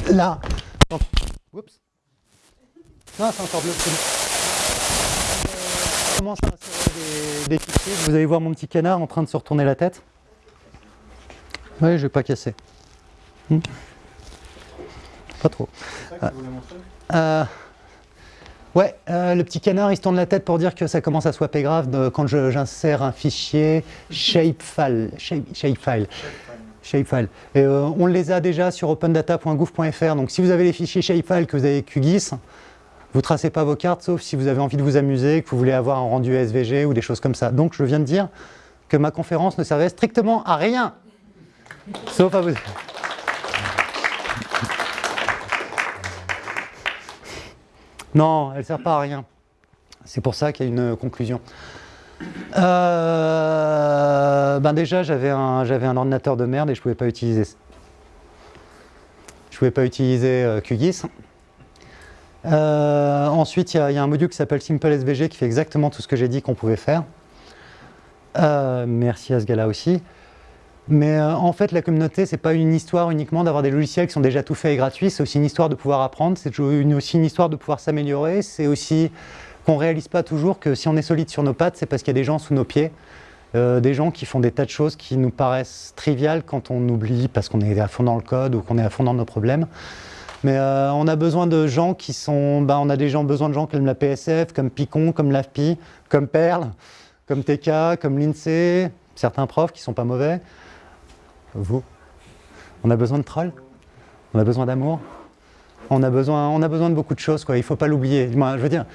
Speaker 1: Là. Oups. Non, c'est encore bleu. Je commence à insérer des, des fichiers. Vous allez voir mon petit canard en train de se retourner la tête. Oui, je vais pas casser. Hmm. Pas trop.
Speaker 3: Montrer
Speaker 1: Euh, ouais, euh, le petit canard, il se tourne la tête pour dire que ça commence à swapper grave quand j'insère un fichier shapefile. Shape, shapefile. Shapefile. Euh, on les a déjà sur opendata.gouv.fr. Donc si vous avez les fichiers shapefile que vous avez QGIS, vous tracez pas vos cartes, sauf si vous avez envie de vous amuser, que vous voulez avoir un rendu SVG ou des choses comme ça. Donc je viens de dire que ma conférence ne servait strictement à rien. Sauf à vous. Non, elle ne sert pas à rien. C'est pour ça qu'il y a une conclusion. Euh, ben déjà, j'avais un, ordinateur de merde et je ne pouvais pas utiliser. Je pouvais pas utiliser euh, QGIS. Euh, ensuite, il y, y a un module qui s'appelle Simple SVG qui fait exactement tout ce que j'ai dit qu'on pouvait faire. Euh, merci à ce gars-là aussi. Mais euh, en fait, la communauté, c'est pas une histoire uniquement d'avoir des logiciels qui sont déjà tout faits et gratuits, c'est aussi une histoire de pouvoir apprendre, c'est aussi une histoire de pouvoir s'améliorer, c'est aussi qu'on réalise pas toujours que si on est solide sur nos pattes, c'est parce qu'il y a des gens sous nos pieds, euh, des gens qui font des tas de choses qui nous paraissent triviales quand on oublie parce qu'on est à fond dans le code ou qu'on est à fond dans nos problèmes. Mais euh, on a besoin de gens qui sont. ben, on a besoin de gens comme la PSF, comme Picon, comme l'AFPI, comme Perl, comme TK, comme l'INSEE, certains profs qui sont pas mauvais. Vous On a besoin de trolls On a besoin d'amour on a, besoin, on a besoin de beaucoup de choses, quoi. il ne faut pas l'oublier. Je veux dire,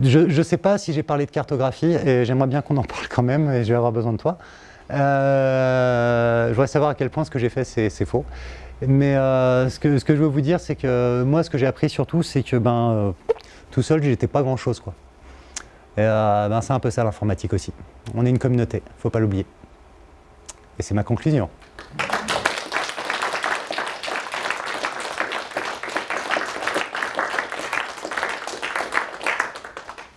Speaker 1: je ne sais pas si j'ai parlé de cartographie et j'aimerais bien qu'on en parle quand même et je vais avoir besoin de toi. Euh, je voudrais savoir à quel point ce que j'ai fait c'est faux. Mais euh, ce, que, ce que je veux vous dire, c'est que moi, ce que j'ai appris surtout, c'est que ben, euh, tout seul, j'étais pas grand chose. Quoi. Ben, c'est un peu ça l'informatique aussi. On est une communauté, faut pas l'oublier. Et c'est ma conclusion.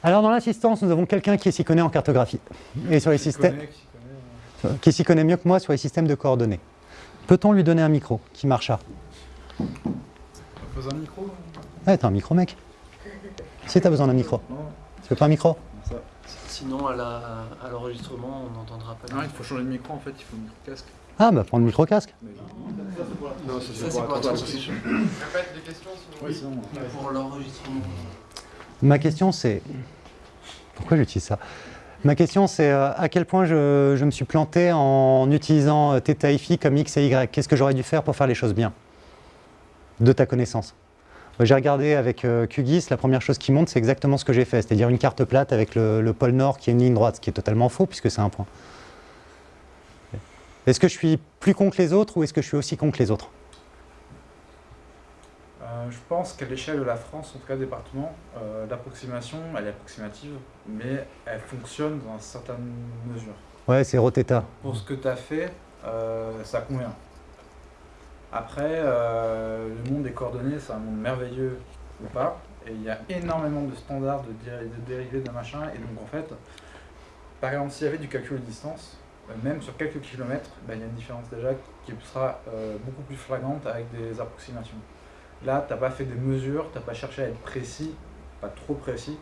Speaker 1: Alors dans l'assistance, nous avons quelqu'un qui s'y connaît en cartographie et sur les systèmes,
Speaker 3: qui s'y connaît,
Speaker 1: mieux que moi sur les systèmes de coordonnées. Peut-on lui donner un micro qui marcha
Speaker 3: T'as besoin d'un micro
Speaker 1: Ouais, t'as un micro, mec. Si t'as besoin d'un micro.
Speaker 3: Non,
Speaker 1: Tu veux pas un micro?
Speaker 3: Ça.
Speaker 2: Sinon, à la- à l'enregistrement, on n'entendra pas.
Speaker 3: Non, il faut changer de micro en fait, il faut un micro casque.
Speaker 1: Ah, bah prends le micro casque.
Speaker 3: Mais...
Speaker 4: Non, ça
Speaker 2: Ça,
Speaker 4: c'est pour la. Répète questions.
Speaker 2: Pour l'enregistrement.
Speaker 1: Ma question c'est... Pourquoi j'utilise ça? Ma question c'est euh, à quel point je, me suis planté en utilisant euh, θ phi comme x et y? Qu'est-ce que j'aurais dû faire pour faire les choses bien? De ta connaissance. J'ai regardé avec euh, QGIS, la première chose qui monte, c'est exactement ce que j'ai fait, c'est-à-dire une carte plate avec le, le pôle nord qui est une ligne droite, ce qui est totalement faux puisque c'est un point. Est-ce que je suis plus con que les autres ou est-ce que je suis aussi con que les autres?
Speaker 3: Euh, je pense qu'à l'échelle de la France, en tout cas département, euh, l'approximation, elle est approximative, mais elle fonctionne dans une certaine mesure.
Speaker 1: Ouais, c'est Roteta.
Speaker 3: Pour ce que tu as fait, euh, ça convient. Après, le monde des coordonnées, c'est un monde merveilleux ou pas, et il y a énormément de standards, de, dé- de dérivés, de machin, et donc en fait, par exemple, s'il y avait du calcul de distance, même sur quelques kilomètres, ben, il y a une différence déjà qui sera beaucoup plus flagrante avec des approximations. Là, tu n'as pas fait des mesures, tu n'as pas cherché à être précis, pas trop précis,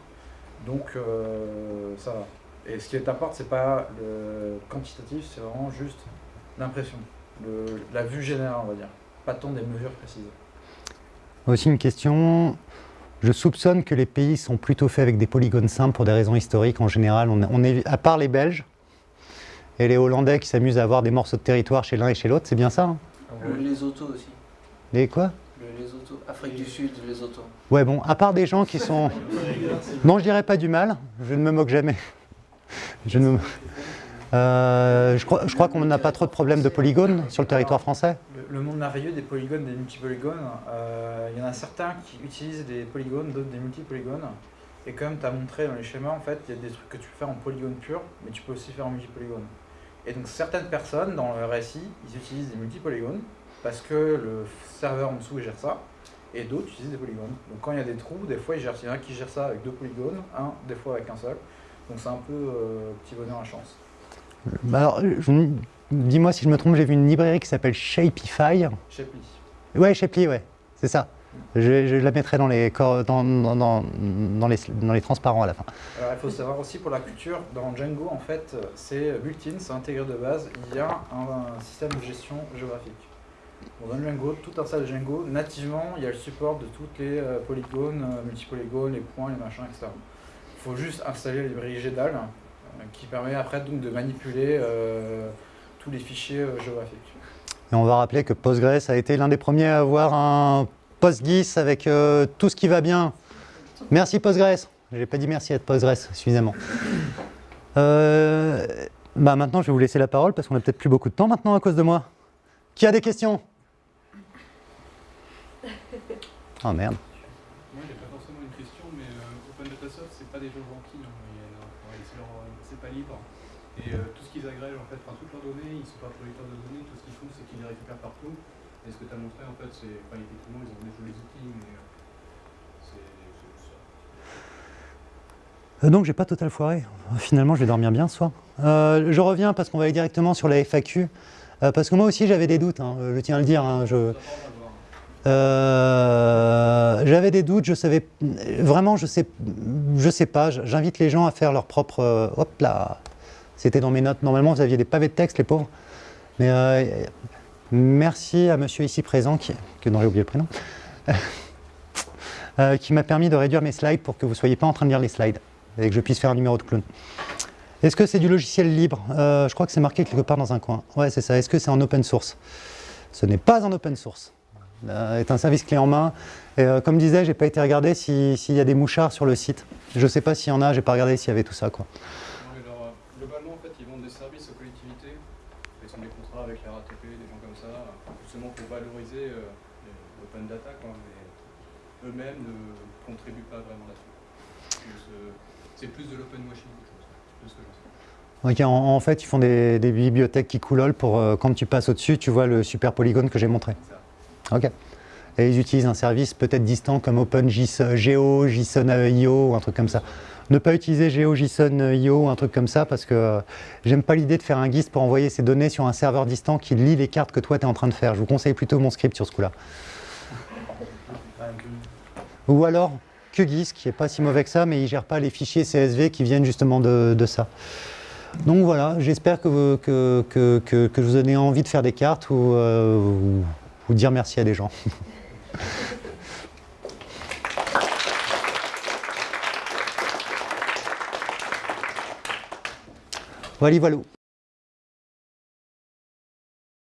Speaker 3: donc euh, ça va. Et ce qui t'apporte, c'est pas le quantitatif, c'est vraiment juste l'impression, la vue générale, on va dire. Pas tant des mesures précises.
Speaker 1: Aussi une question. Je soupçonne que les pays sont plutôt faits avec des polygones simples pour des raisons historiques. En général, on, on est, à part les Belges et les Hollandais qui s'amusent à avoir des morceaux de territoire chez l'un et chez l'autre, c'est bien ça hein?
Speaker 2: Le Lesotho aussi.
Speaker 1: Les quoi?
Speaker 2: Le Lesotho. Afrique du Sud, Lesotho.
Speaker 1: Ouais, bon, à part des gens qui sont. Non, je dirais pas du mal, je ne me moque jamais. Je, ne me- Euh, je crois, je crois qu'on n'a pas trop de problèmes de polygones sur le territoire français.
Speaker 3: Le, le monde merveilleux des polygones, des multipolygones, euh, il y en a certains qui utilisent des polygones, d'autres des multipolygones. Et comme tu as montré dans les schémas, en fait, il y a des trucs que tu peux faire en polygone pur, mais tu peux aussi faire en multipolygone. Et donc certaines personnes dans le RSI, ils utilisent des multipolygones parce que le serveur en dessous gère ça, et d'autres utilisent des polygones. Donc quand il y a des trous, des fois il, y en a qui gère ça avec deux polygones, un des fois avec un seul. Donc c'est un peu euh, petit bonheur à chance.
Speaker 1: Bah alors, je- dis-moi si je me trompe, j'ai vu une librairie qui s'appelle Shapify.
Speaker 3: Shapley.
Speaker 1: Ouais, Shapely, ouais, c'est ça. Je, je la mettrai dans les, cor- dans, dans, dans, dans les, dans les transparents à la fin.
Speaker 3: Alors, il faut savoir aussi pour la culture, dans Django, en fait, c'est built-in, c'est intégré de base, il y a un, un système de gestion géographique. Dans Django, tout de Django, nativement, il y a le support de toutes les euh, polygones, euh, multipolygones, les points, les machins, etc. Il faut juste installer la librairie GDAL, euh, qui permet après donc de manipuler tous les fichiers géographiques.
Speaker 1: Et on va rappeler que Postgres a été l'un des premiers à avoir un PostGIS avec tout ce qui va bien. Merci Postgres. J'ai pas dit merci à Postgres suffisamment. Bah maintenant, je vais vous laisser la parole parce qu'on a peut-être plus beaucoup de temps maintenant à cause de moi. Qui a des questions? Oh merde.
Speaker 5: Moi, j'ai pas forcément une question, mais euh, Open Data Soft, c'est pas des gens gentils hein. Ouais, c'est pas libre. Et euh, tout ce qu'ils agrègent, en fait, enfin, toutes leurs données, ils sont pas producteurs de données, tout ce qu'ils font, c'est qu'ils les récupèrent partout. Et ce que tu as montré, en fait, c'est. Enfin, effectivement, ils ont des jolis outils, mais. euh, c'est ça.
Speaker 1: Euh, donc j'ai pas total foiré. Finalement, je vais dormir bien ce soir. Euh, je reviens parce qu'on va aller directement sur la FAQ. Euh, parce que moi aussi j'avais des doutes, hein, je tiens à le dire. hein, je. Euh, J'avais des doutes, je savais vraiment, je sais, je sais pas. J'invite les gens à faire leur propre. euh, hop là, c'était dans mes notes. Normalement, vous aviez des pavés de texte, les pauvres. Mais euh, merci à monsieur ici présent, qui, que dont j'ai oublié le prénom, <laughs> euh, qui m'a permis de réduire mes slides pour que vous soyez pas en train de lire les slides et que je puisse faire un numéro de clown. Est-ce que c'est du logiciel libre? Je crois que c'est marqué quelque part dans un coin. Ouais, c'est ça. Est-ce que c'est en open source? Ce n'est pas en open source est un service clé en main. Et euh, comme disait, j'ai pas été regarder si- s'il y a des mouchards sur le site. Je sais pas s'il y en a, j'ai pas regardé s'il y avait tout ça. Quoi.
Speaker 5: Alors, euh, globalement, en fait, ils vendent des services aux collectivités. Ils ont des contrats avec la RATP, des gens comme ça, justement pour valoriser euh, l'open data, quoi. Mais eux-mêmes ne contribuent pas vraiment là-dessus. Euh, C'est plus de l'open washing chose, de ce que j'en sais.
Speaker 1: Ok, en, en fait, ils font des, des bibliothèques qui coulolent pour euh, quand tu passes au-dessus, tu vois le super polygone que j'ai montré. Ok. Et ils utilisent un service peut-être distant comme OpenGeo, JSON.io ou un truc comme ça. Ne pas utiliser GeoJSON.io ou un truc comme ça parce que euh, j'aime pas l'idée de faire un GIS pour envoyer ces données sur un serveur distant qui lit les cartes que toi tu es en train de faire. Je vous conseille plutôt mon script sur ce coup-là. Ou alors QGIS, qui est pas si mauvais que ça, mais il gère pas les fichiers CSV qui viennent justement de, ça. Donc voilà, j'espère que, que, que, que, je vous donne envie de faire des cartes euh, ou- ou dire merci à des gens. <laughs> voilà, voilà.